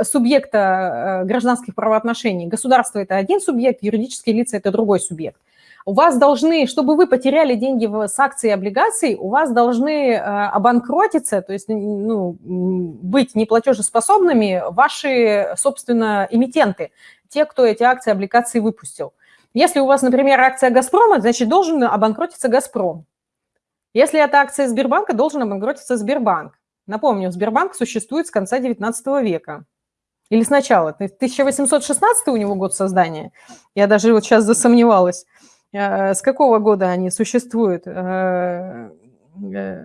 субъекта гражданских правоотношений. Государство – это один субъект, юридические лица – это другой субъект у вас должны, чтобы вы потеряли деньги с акций и облигаций, у вас должны э, обанкротиться, то есть ну, быть неплатежеспособными ваши, собственно, эмитенты, те, кто эти акции и облигации выпустил. Если у вас, например, акция «Газпрома», значит, должен обанкротиться «Газпром». Если это акция Сбербанка, должен обанкротиться Сбербанк. Напомню, Сбербанк существует с конца 19 века. Или сначала. 1816 у него год создания. Я даже вот сейчас засомневалась. Э, с какого года они существуют? Э, э,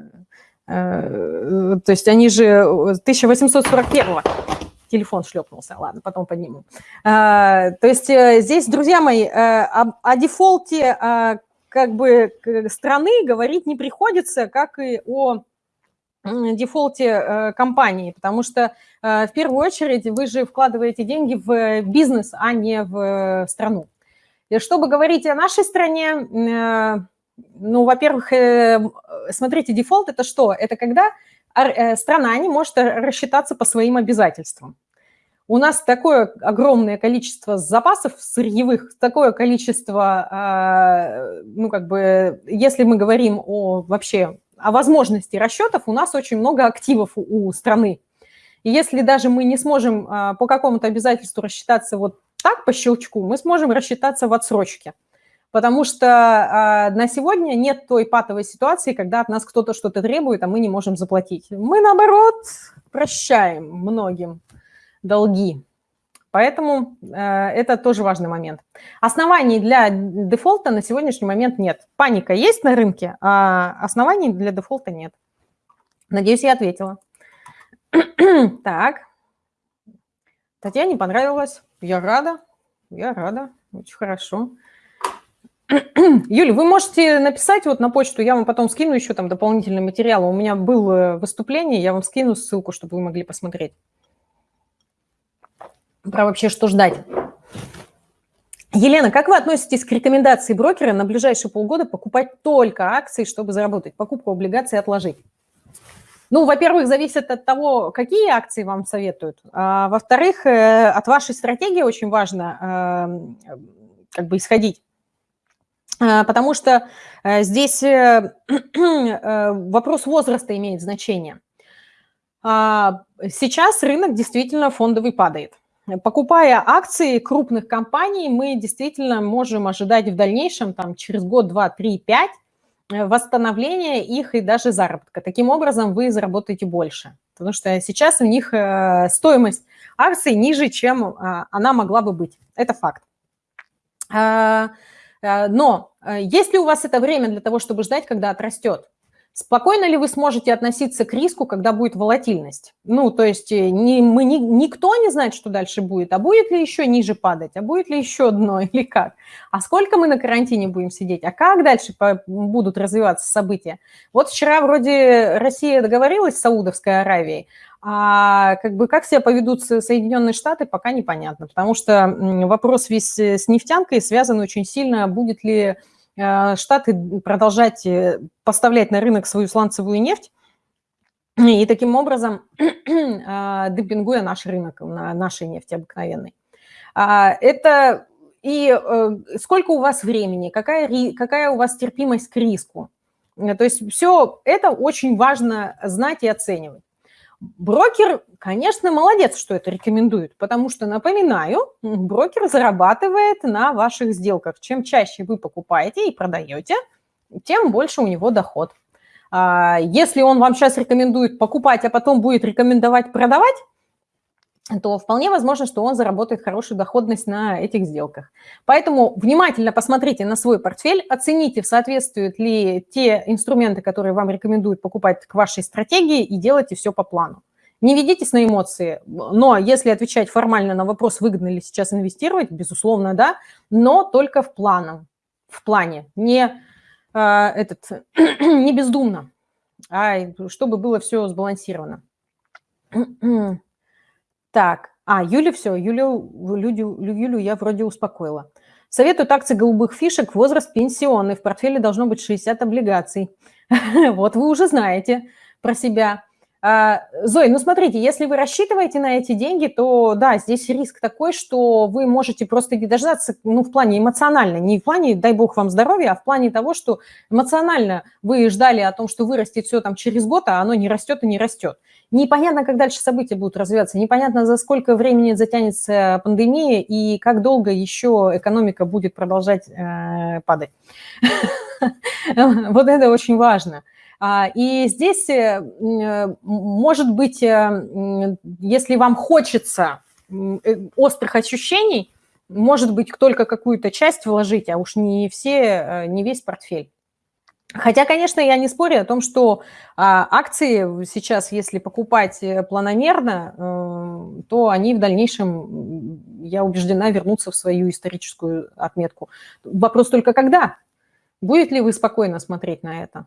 то есть они же 1841 телефон шлепнулся, ладно, потом подниму. То есть здесь, друзья мои, о, о дефолте как бы страны говорить не приходится, как и о дефолте компании, потому что в первую очередь вы же вкладываете деньги в бизнес, а не в страну. Чтобы говорить о нашей стране, э, ну, во-первых, э, смотрите, дефолт – это что? Это когда э, страна не может рассчитаться по своим обязательствам. У нас такое огромное количество запасов сырьевых, такое количество, а, ну, как бы, если мы говорим о вообще о возможности расчетов, у нас очень много активов у страны. И если даже мы не сможем а, по какому-то обязательству рассчитаться вот так, по щелчку, мы сможем рассчитаться в отсрочке. Потому что э, на сегодня нет той патовой ситуации, когда от нас кто-то что-то требует, а мы не можем заплатить. Мы, наоборот, прощаем многим долги. Поэтому э, это тоже важный момент. Оснований для дефолта на сегодняшний момент нет. Паника есть на рынке, а оснований для дефолта нет. Надеюсь, я ответила. [clears throat] так. Татьяне понравилось. Я рада, я рада, очень хорошо. [clears throat] Юля, вы можете написать вот на почту, я вам потом скину еще там дополнительный материал. У меня было выступление, я вам скину ссылку, чтобы вы могли посмотреть. Про вообще что ждать. Елена, как вы относитесь к рекомендации брокера на ближайшие полгода покупать только акции, чтобы заработать, покупку облигаций отложить? Ну, во-первых, зависит от того, какие акции вам советуют. А, во-вторых, э, от вашей стратегии очень важно э, как бы исходить. А, потому что э, здесь [clears throat] вопрос возраста имеет значение. А, сейчас рынок действительно фондовый падает. Покупая акции крупных компаний, мы действительно можем ожидать в дальнейшем, там, через год, два, три, пять, Э, восстановления их и даже заработка. Таким образом, вы заработаете больше, потому что сейчас у них э, стоимость акций ниже, чем а, она могла бы быть. Это факт. А, э, но есть ли у вас это время для того, чтобы ждать, когда отрастет? Спокойно ли вы сможете относиться к риску, когда будет волатильность? Ну, то есть э, не, мы, не, никто не знает, что дальше будет, а будет ли еще ниже падать, а будет ли еще дно [laughs] или как? А сколько мы на карантине будем сидеть, а как дальше по, будут развиваться события? Вот вчера вроде Россия договорилась с Саудовской Аравией, а как бы как себя поведут Соединенные Штаты, пока непонятно, потому что вопрос весь э, с нефтянкой связан очень сильно, будет ли Штаты продолжать э, поставлять на рынок свою сланцевую нефть, и таким образом [clears throat] э, демпингуя наш рынок на нашей нефти обыкновенной. А, это и сколько у вас времени, какая, какая у вас терпимость к риску. То есть все это очень важно знать и оценивать. Брокер, конечно, молодец, что это рекомендует, потому что, напоминаю, брокер зарабатывает на ваших сделках. Чем чаще вы покупаете и продаете, тем больше у него доход. А, если он вам сейчас рекомендует покупать, а потом будет рекомендовать продавать, то вполне возможно, что он заработает хорошую доходность на этих сделках. Поэтому внимательно посмотрите на свой портфель, оцените, соответствуют ли те инструменты, которые вам рекомендуют покупать к вашей стратегии, и делайте все по плану. Не ведитесь на эмоции, но если отвечать формально на вопрос, выгодно ли сейчас инвестировать, безусловно, да, но только в планом, в плане, не, э, этот, [clears throat] не бездумно, а чтобы было все сбалансировано. Так, а, Юля все, Юлю, Юлю, Юлю я вроде успокоила. Советуют акции голубых фишек, возраст пенсионный, в портфеле должно быть 60 облигаций. [laughs] Вот вы уже знаете про себя. А, Зой, ну смотрите, если вы рассчитываете на эти деньги, то да, здесь риск такой, что вы можете просто не дождаться, ну, в плане эмоционально, не в плане, дай бог вам здоровья, а в плане того, что эмоционально вы ждали о том, что вырастет все там через год, а оно не растет и не растет. Непонятно, как дальше события будут развиваться, непонятно, за сколько времени затянется пандемия и как долго еще экономика будет продолжать э, падать. [laughs] Вот это очень важно. А, и здесь, э, э, может быть, э, если вам хочется острых ощущений, может быть, только какую-то часть вложить, а уж не все, не весь портфель. Хотя, конечно, я не спорю о том, что а, акции сейчас, если покупать планомерно, то они в дальнейшем, я убеждена, вернутся в свою историческую отметку. Вопрос только когда. Будет ли вы спокойно смотреть на это?